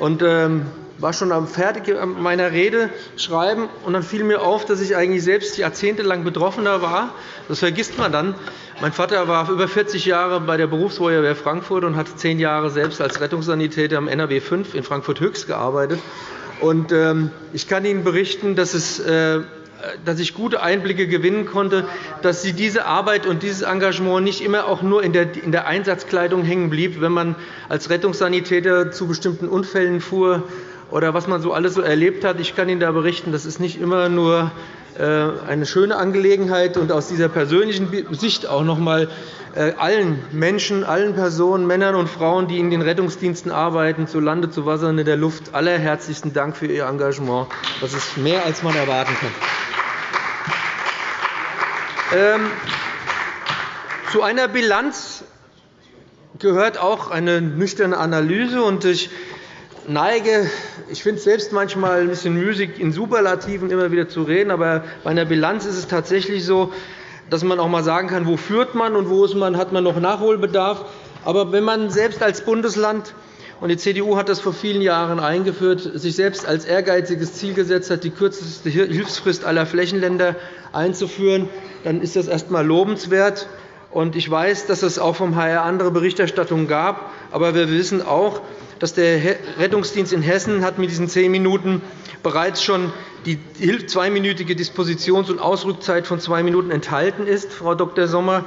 Ähm, war schon am fertig meiner Rede schreiben, und dann fiel mir auf, dass ich eigentlich selbst jahrzehntelang Betroffener war. Das vergisst man dann. Mein Vater war über 40 Jahre bei der Berufsfeuerwehr Frankfurt und hat zehn Jahre selbst als Rettungssanitäter am NRW 5 in Frankfurt-Höchst gearbeitet. Ähm, ich kann Ihnen berichten, dass es äh, dass ich gute Einblicke gewinnen konnte, dass Sie diese Arbeit und dieses Engagement nicht immer auch nur in der Einsatzkleidung hängen blieb, wenn man als Rettungssanitäter zu bestimmten Unfällen fuhr oder was man so alles so erlebt hat. Ich kann Ihnen da berichten, das ist nicht immer nur äh, eine schöne Angelegenheit und aus dieser persönlichen Sicht auch noch einmal äh, allen Menschen, allen Personen, Männern und Frauen, die in den Rettungsdiensten arbeiten, zu Lande, zu Wasser und in der Luft, allerherzlichsten Dank für Ihr Engagement. Das ist mehr, als man erwarten kann. Ähm, zu einer Bilanz gehört auch eine nüchterne Analyse. Ich neige, ich finde es selbst manchmal ein bisschen müßig, in Superlativen immer wieder zu reden. Aber bei einer Bilanz ist es tatsächlich so, dass man auch einmal sagen kann, wo führt man und wo man, hat man noch Nachholbedarf. Aber wenn man selbst als Bundesland Die CDU hat das vor vielen Jahren eingeführt, sich selbst als ehrgeiziges Ziel gesetzt hat, die kürzeste Hilfsfrist aller Flächenländer einzuführen. Dann ist das erst einmal lobenswert. Ich weiß, dass es auch vom HR andere Berichterstattungen gab. Aber wir wissen auch, dass der Rettungsdienst in Hessen hat mit diesen zehn Minuten bereits schon die zweiminütige Dispositions- und Ausrückzeit von zwei Minuten enthalten ist, Frau Dr. Sommer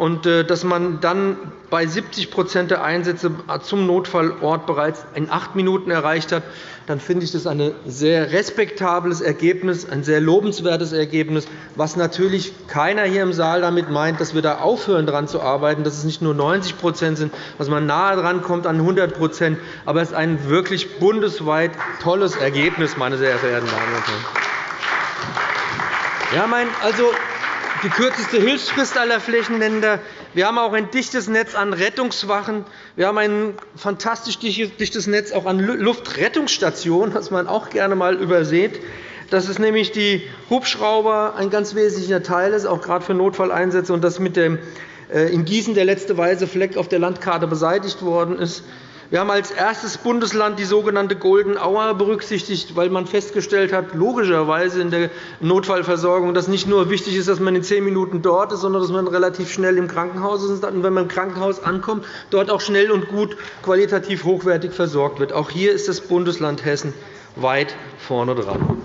und äh, dass man dann bei 70% der Einsätze zum Notfallort bereits in acht Minuten erreicht hat, dann finde ich das ein sehr respektables Ergebnis, ein sehr lobenswertes Ergebnis, was natürlich keiner hier im Saal damit meint, dass wir da aufhören, daran zu arbeiten, dass es nicht nur 90% sind, dass man nahe dran kommt an 100% aber es ist ein wirklich bundesweit tolles Ergebnis, meine sehr verehrten Damen und Herren. Ja, mein, also, die kürzeste Hilfsfrist aller Flächenländer. Wir haben auch ein dichtes Netz an Rettungswachen. Wir haben ein fantastisch dichtes Netz auch an Luftrettungsstationen, das man auch gerne einmal übersieht. Dass es nämlich die Hubschrauber ein ganz wesentlicher Teil ist, auch gerade für Notfalleinsätze, und dass mit dem äh, in Gießen der letzte weiße Fleck auf der Landkarte beseitigt worden ist. Wir haben als erstes Bundesland die sogenannte Golden Hour berücksichtigt, weil man festgestellt hat, logischerweise in der Notfallversorgung, dass nicht nur wichtig ist, dass man in zehn Minuten dort ist, sondern dass man relativ schnell im Krankenhaus ist und wenn man im Krankenhaus ankommt, dort auch schnell und gut qualitativ hochwertig versorgt wird. Auch hier ist das Bundesland Hessen weit vorne dran.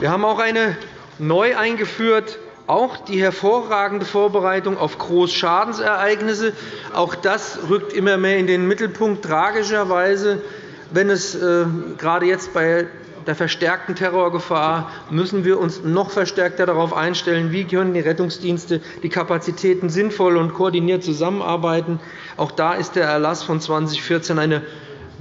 Wir haben auch eine neu eingeführt auch die hervorragende Vorbereitung auf Großschadensereignisse. Auch das rückt immer mehr in den Mittelpunkt. Tragischerweise, wenn es äh, gerade jetzt bei der verstärkten Terrorgefahr müssen wir uns noch verstärkter darauf einstellen, wie können die Rettungsdienste die Kapazitäten sinnvoll und koordiniert zusammenarbeiten. Auch da ist der Erlass von 2014 eine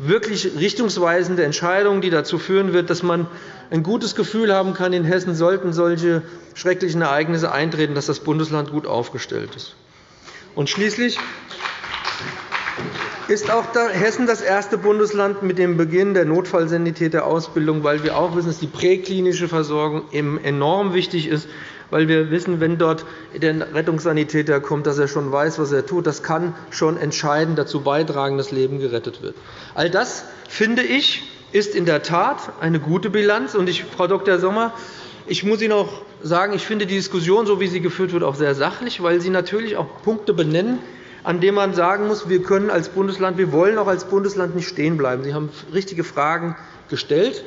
wirklich richtungsweisende Entscheidung, die dazu führen wird, dass man ein gutes Gefühl haben kann, in Hessen sollten solche schrecklichen Ereignisse eintreten, dass das Bundesland gut aufgestellt ist. Und schließlich ist auch Hessen das erste Bundesland mit dem Beginn der Notfallsanitäterausbildung, weil wir auch wissen, dass die präklinische Versorgung enorm wichtig ist, weil wir wissen, wenn dort der Rettungssanitäter kommt, dass er schon weiß, was er tut. Das kann schon entscheidend dazu beitragen, dass Leben gerettet wird. All das, finde ich, ist in der Tat eine gute Bilanz. Und ich, Frau Dr. Sommer, ich muss Ihnen auch sagen, ich finde die Diskussion, so wie sie geführt wird, auch sehr sachlich, weil Sie natürlich auch Punkte benennen, an denen man sagen muss, wir können als Bundesland, wir wollen auch als Bundesland nicht stehen bleiben. Sie haben richtige Fragen gestellt.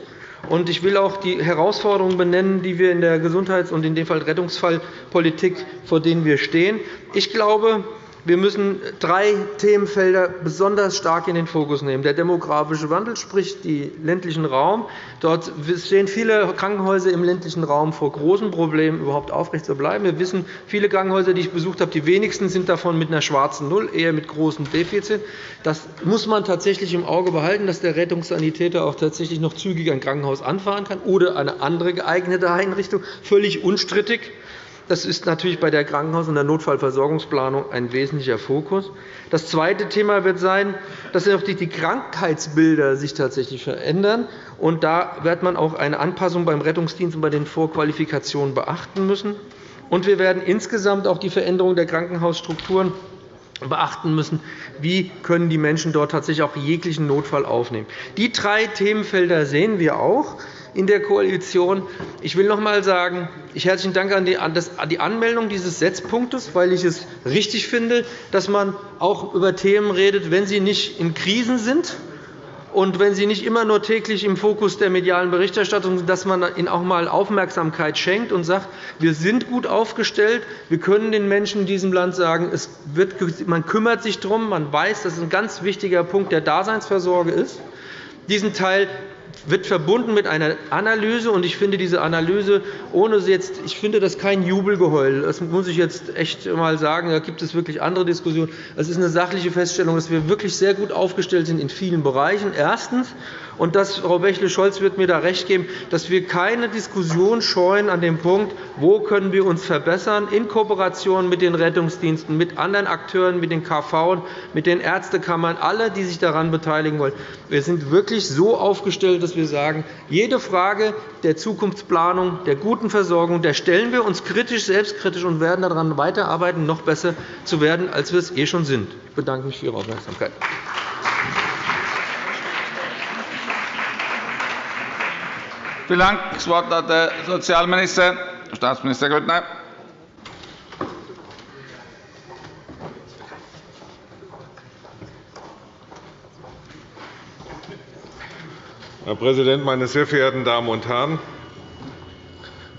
Und ich will auch die Herausforderungen benennen, die wir in der Gesundheits- und in dem Fall Rettungsfallpolitik, vor denen wir stehen. Ich glaube, wir müssen drei Themenfelder besonders stark in den Fokus nehmen. Der demografische Wandel, sprich den ländlichen Raum. Dort stehen viele Krankenhäuser im ländlichen Raum vor großen Problemen, überhaupt aufrecht zu bleiben. Wir wissen, viele Krankenhäuser, die ich besucht habe, die wenigsten sind davon mit einer schwarzen Null, eher mit großen Defizit. Das muss man tatsächlich im Auge behalten, dass der Rettungssanitäter auch tatsächlich noch zügig ein Krankenhaus anfahren kann oder eine andere geeignete Einrichtung. Völlig unstrittig. Das ist natürlich bei der Krankenhaus- und der Notfallversorgungsplanung ein wesentlicher Fokus. Das zweite Thema wird sein, dass sich die Krankheitsbilder sich tatsächlich verändern. Und da wird man auch eine Anpassung beim Rettungsdienst und bei den Vorqualifikationen beachten müssen. Und wir werden insgesamt auch die Veränderung der Krankenhausstrukturen beachten müssen, wie können die Menschen dort tatsächlich auch jeglichen Notfall aufnehmen. Die drei Themenfelder sehen wir auch in der Koalition. Ich will noch einmal sagen, ich herzlichen Dank an die Anmeldung dieses Setzpunktes, weil ich es richtig finde, dass man auch über Themen redet, wenn sie nicht in Krisen sind und wenn sie nicht immer nur täglich im Fokus der medialen Berichterstattung sind, dass man ihnen auch einmal Aufmerksamkeit schenkt und sagt, wir sind gut aufgestellt, wir können den Menschen in diesem Land sagen, es wird, man kümmert sich darum, man weiß, dass es ein ganz wichtiger Punkt der Daseinsversorge ist. Diesen Teil wird verbunden mit einer Analyse. Und ich finde diese Analyse, ohne jetzt, ich finde das kein Jubelgeheul. Das muss ich jetzt echt einmal sagen. Da gibt es wirklich andere Diskussionen. Es ist eine sachliche Feststellung, dass wir wirklich sehr gut aufgestellt sind in vielen Bereichen. Erstens. Und das, Frau Bächle-Scholz wird mir da recht geben, dass wir keine Diskussion scheuen an dem Punkt, wo können wir uns verbessern, in Kooperation mit den Rettungsdiensten, mit anderen Akteuren, mit den KV, mit den Ärztekammern, alle, die sich daran beteiligen wollen. Wir sind wirklich so aufgestellt, dass wir sagen, jede Frage der Zukunftsplanung, der guten Versorgung, der stellen wir uns kritisch, selbstkritisch und werden daran weiterarbeiten, noch besser zu werden, als wir es eh schon sind. Ich bedanke mich für Ihre Aufmerksamkeit. Vielen Dank. Das Wort hat der Sozialminister, Staatsminister Grüttner. Herr Präsident, meine sehr verehrten Damen und Herren!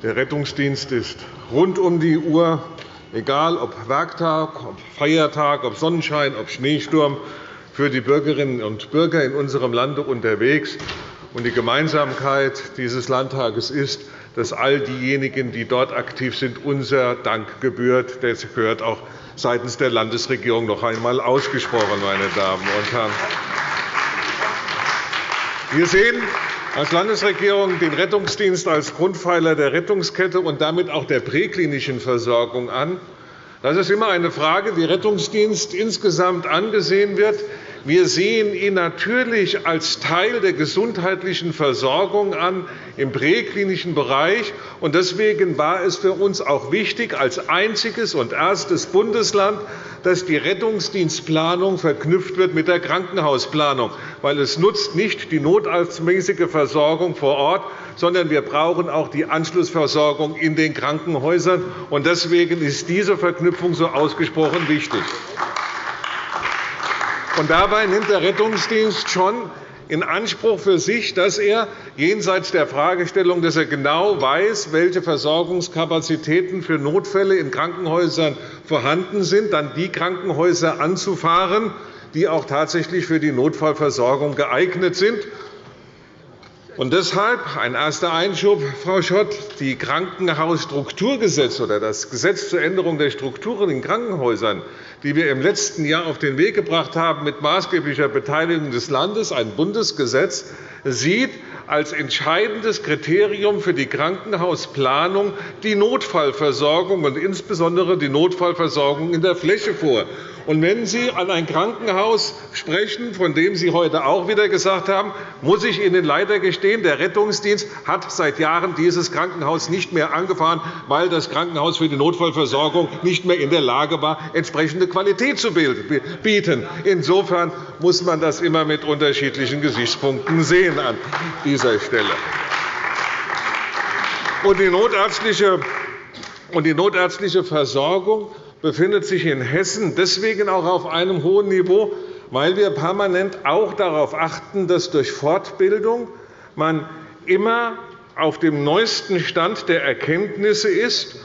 Der Rettungsdienst ist rund um die Uhr, egal ob Werktag, ob Feiertag, ob Sonnenschein, ob Schneesturm, für die Bürgerinnen und Bürger in unserem Lande unterwegs. Die Gemeinsamkeit dieses Landtages ist, dass all diejenigen, die dort aktiv sind, unser Dank gebührt. Das gehört auch seitens der Landesregierung noch einmal ausgesprochen, meine Damen und Herren. Wir sehen als Landesregierung den Rettungsdienst als Grundpfeiler der Rettungskette und damit auch der präklinischen Versorgung an. Das ist immer eine Frage, wie Rettungsdienst insgesamt angesehen wird. Wir sehen ihn natürlich als Teil der gesundheitlichen Versorgung an im präklinischen Bereich. Deswegen war es für uns auch wichtig, als einziges und erstes Bundesland, dass die Rettungsdienstplanung verknüpft wird mit der Krankenhausplanung. Weil es nutzt nicht die notarztmäßige Versorgung vor Ort, sondern wir brauchen auch die Anschlussversorgung in den Krankenhäusern. Deswegen ist diese Verknüpfung so ausgesprochen wichtig. Und dabei nimmt der Rettungsdienst schon in Anspruch für sich, dass er jenseits der Fragestellung, dass er genau weiß, welche Versorgungskapazitäten für Notfälle in Krankenhäusern vorhanden sind, dann die Krankenhäuser anzufahren, die auch tatsächlich für die Notfallversorgung geeignet sind und deshalb ein erster Einschub, Frau Schott. Die Krankenhausstrukturgesetze oder das Gesetz zur Änderung der Strukturen in Krankenhäusern, die wir im letzten Jahr auf den Weg gebracht haben, mit maßgeblicher Beteiligung des Landes, ein Bundesgesetz, sieht als entscheidendes Kriterium für die Krankenhausplanung die Notfallversorgung und insbesondere die Notfallversorgung in der Fläche vor. Und wenn Sie an ein Krankenhaus sprechen, von dem Sie heute auch wieder gesagt haben, muss ich Ihnen leider gestehen, der Rettungsdienst hat seit Jahren dieses Krankenhaus nicht mehr angefahren, weil das Krankenhaus für die Notfallversorgung nicht mehr in der Lage war, entsprechende Qualität zu bieten. Insofern muss man das immer mit unterschiedlichen Gesichtspunkten sehen an dieser Stelle. Die notärztliche die notärztliche Versorgung befindet sich in Hessen deswegen auch auf einem hohen Niveau, weil wir permanent auch darauf achten, dass durch Fortbildung man immer auf dem neuesten Stand der Erkenntnisse ist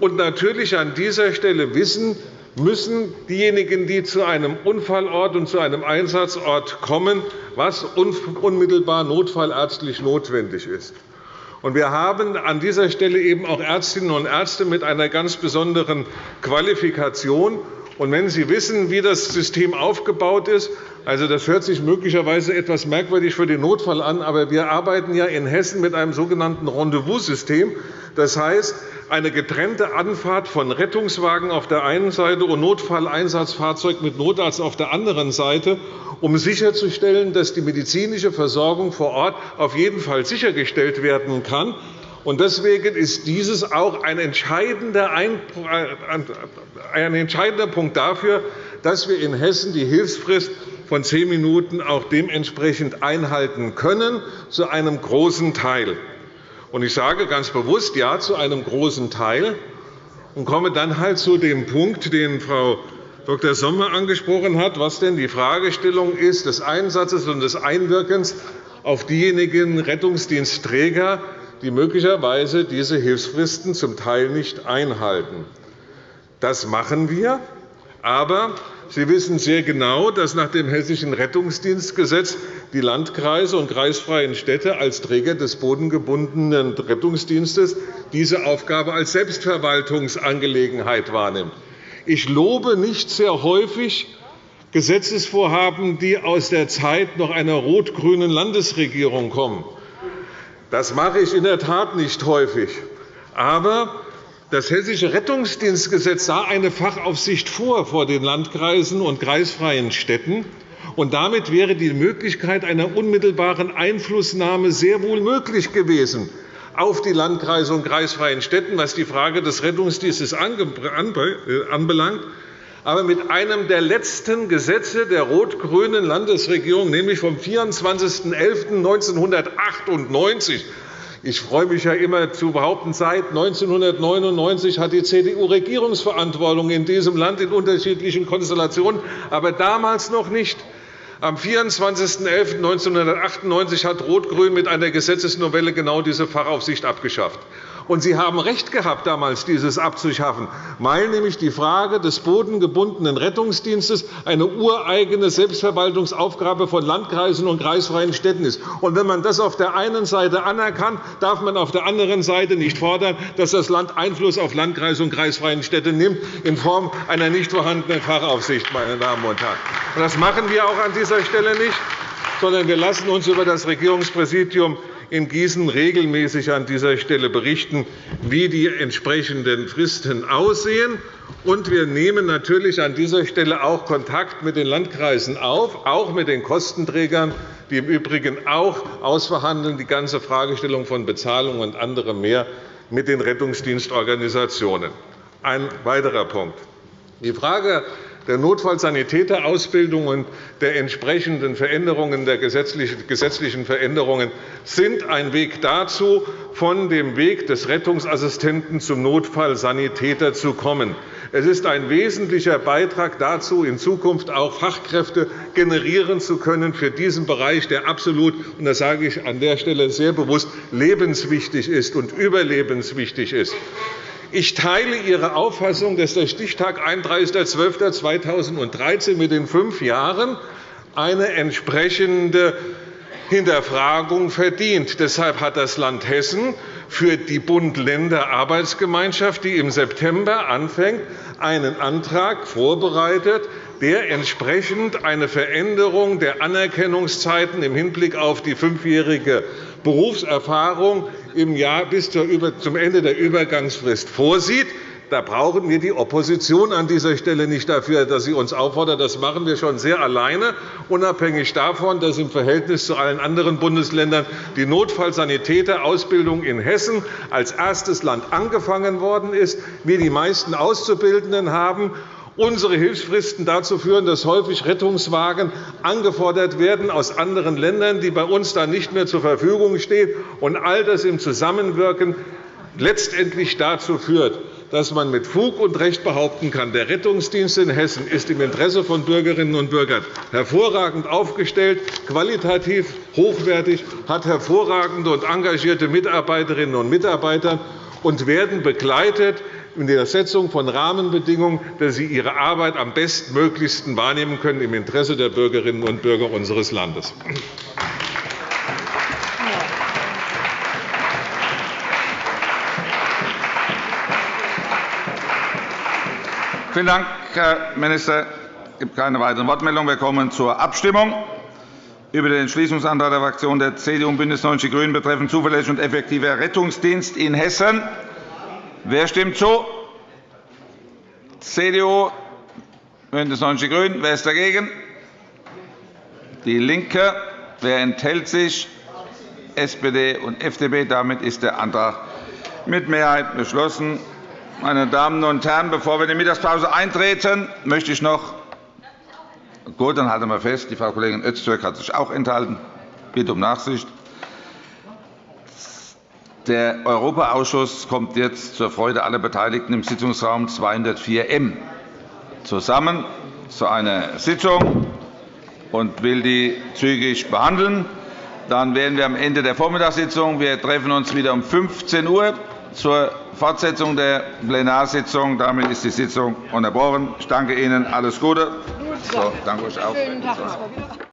und natürlich an dieser Stelle wissen müssen diejenigen, die zu einem Unfallort und zu einem Einsatzort kommen, was unmittelbar notfallärztlich notwendig ist. Wir haben an dieser Stelle eben auch Ärztinnen und Ärzte mit einer ganz besonderen Qualifikation. Wenn Sie wissen, wie das System aufgebaut ist, also das hört sich möglicherweise etwas merkwürdig für den Notfall an, aber wir arbeiten ja in Hessen mit einem sogenannten Rendezvous-System. Das heißt, eine getrennte Anfahrt von Rettungswagen auf der einen Seite und Notfalleinsatzfahrzeug mit Notarzt auf der anderen Seite, um sicherzustellen, dass die medizinische Versorgung vor Ort auf jeden Fall sichergestellt werden kann. Deswegen ist dieses auch ein entscheidender Punkt dafür, dass wir in Hessen die Hilfsfrist von zehn Minuten auch dementsprechend einhalten können, zu einem großen Teil. Ich sage ganz bewusst Ja zu einem großen Teil und komme dann halt zu dem Punkt, den Frau Dr. Sommer angesprochen hat, was denn die Fragestellung ist des Einsatzes und des Einwirkens auf diejenigen Rettungsdienstträger, die möglicherweise diese Hilfsfristen zum Teil nicht einhalten. Das machen wir. Aber Sie wissen sehr genau, dass nach dem Hessischen Rettungsdienstgesetz die Landkreise und kreisfreien Städte als Träger des bodengebundenen Rettungsdienstes diese Aufgabe als Selbstverwaltungsangelegenheit wahrnehmen. Ich lobe nicht sehr häufig Gesetzesvorhaben, die aus der Zeit noch einer rot-grünen Landesregierung kommen. Das mache ich in der Tat nicht häufig. Aber das Hessische Rettungsdienstgesetz sah eine Fachaufsicht vor vor den Landkreisen und kreisfreien Städten. Und damit wäre die Möglichkeit einer unmittelbaren Einflussnahme sehr wohl möglich gewesen auf die Landkreise und kreisfreien Städten, was die Frage des Rettungsdienstes anbelangt. Aber mit einem der letzten Gesetze der rot-grünen Landesregierung, nämlich vom 24.11.1998, Ich freue mich ja immer zu behaupten, seit 1999 hat die CDU Regierungsverantwortung in diesem Land in unterschiedlichen Konstellationen, aber damals noch nicht. Am 24.11.1998 hat Rot-Grün mit einer Gesetzesnovelle genau diese Fachaufsicht abgeschafft. Und Sie haben recht gehabt, damals dieses abzuschaffen, weil nämlich die Frage des bodengebundenen Rettungsdienstes eine ureigene Selbstverwaltungsaufgabe von Landkreisen und kreisfreien Städten ist. Und wenn man das auf der einen Seite anerkannt, darf man auf der anderen Seite nicht fordern, dass das Land Einfluss auf Landkreise und kreisfreien Städte nimmt in Form einer nicht vorhandenen Fachaufsicht. Meine Damen und Herren. Das machen wir auch an dieser Stelle nicht, sondern wir lassen uns über das Regierungspräsidium in Gießen regelmäßig an dieser Stelle berichten, wie die entsprechenden Fristen aussehen. Und wir nehmen natürlich an dieser Stelle auch Kontakt mit den Landkreisen auf, auch mit den Kostenträgern, die im Übrigen auch ausverhandeln, die ganze Fragestellung von Bezahlung und anderem mehr mit den Rettungsdienstorganisationen. Ein weiterer Punkt. Die Frage der Notfallsanitäterausbildung und der entsprechenden Veränderungen, der gesetzlichen Veränderungen sind ein Weg dazu, von dem Weg des Rettungsassistenten zum Notfallsanitäter zu kommen. Es ist ein wesentlicher Beitrag dazu, in Zukunft auch Fachkräfte generieren zu können für diesen Bereich, der absolut, und das sage ich an der Stelle sehr bewusst, lebenswichtig ist und überlebenswichtig ist. Ich teile Ihre Auffassung, dass der Stichtag 31.12.2013 mit den fünf Jahren eine entsprechende Hinterfragung verdient. Deshalb hat das Land Hessen für die Bund-Länder-Arbeitsgemeinschaft, die im September anfängt, einen Antrag vorbereitet, der entsprechend eine Veränderung der Anerkennungszeiten im Hinblick auf die fünfjährige Berufserfahrung im Jahr bis zum Ende der Übergangsfrist vorsieht. Da brauchen wir die Opposition an dieser Stelle nicht dafür, dass sie uns auffordert. Das machen wir schon sehr alleine, unabhängig davon, dass im Verhältnis zu allen anderen Bundesländern die Notfallsanitäterausbildung in Hessen als erstes Land angefangen worden ist, wir die meisten Auszubildenden haben unsere Hilfsfristen dazu führen, dass häufig Rettungswagen angefordert werden aus anderen Ländern, die bei uns dann nicht mehr zur Verfügung stehen, und all das im Zusammenwirken letztendlich dazu führt, dass man mit Fug und Recht behaupten kann, der Rettungsdienst in Hessen ist im Interesse von Bürgerinnen und Bürgern hervorragend aufgestellt, qualitativ hochwertig, hat hervorragende und engagierte Mitarbeiterinnen und Mitarbeiter und werden begleitet in der Setzung von Rahmenbedingungen, dass sie ihre Arbeit am bestmöglichsten wahrnehmen können im Interesse der Bürgerinnen und Bürger unseres Landes. Vielen Dank, Herr Minister. Es gibt keine weiteren Wortmeldungen. Wir kommen zur Abstimmung über den Entschließungsantrag der Fraktionen der CDU und BÜNDNIS 90 die GRÜNEN betreffend zuverlässiger und effektiver Rettungsdienst in Hessen. Wer stimmt zu? CDU, BÜNDNIS 90 die GRÜNEN. Wer ist dagegen? DIE LINKE. Wer enthält sich? SPD und FDP. Damit ist der Antrag mit Mehrheit beschlossen. Meine Damen und Herren, bevor wir in die Mittagspause eintreten, möchte ich noch Gut, dann halten wir fest, die Frau Kollegin Öztürk hat sich auch enthalten. Bitte um Nachsicht. Der Europaausschuss kommt jetzt zur Freude aller Beteiligten im Sitzungsraum 204M zusammen zu einer Sitzung und will die zügig behandeln. Dann werden wir am Ende der Vormittagssitzung wir treffen uns wieder um 15 Uhr zur Fortsetzung der Plenarsitzung. Damit ist die Sitzung unterbrochen. Ich danke Ihnen. Alles Gute. So, danke euch auch.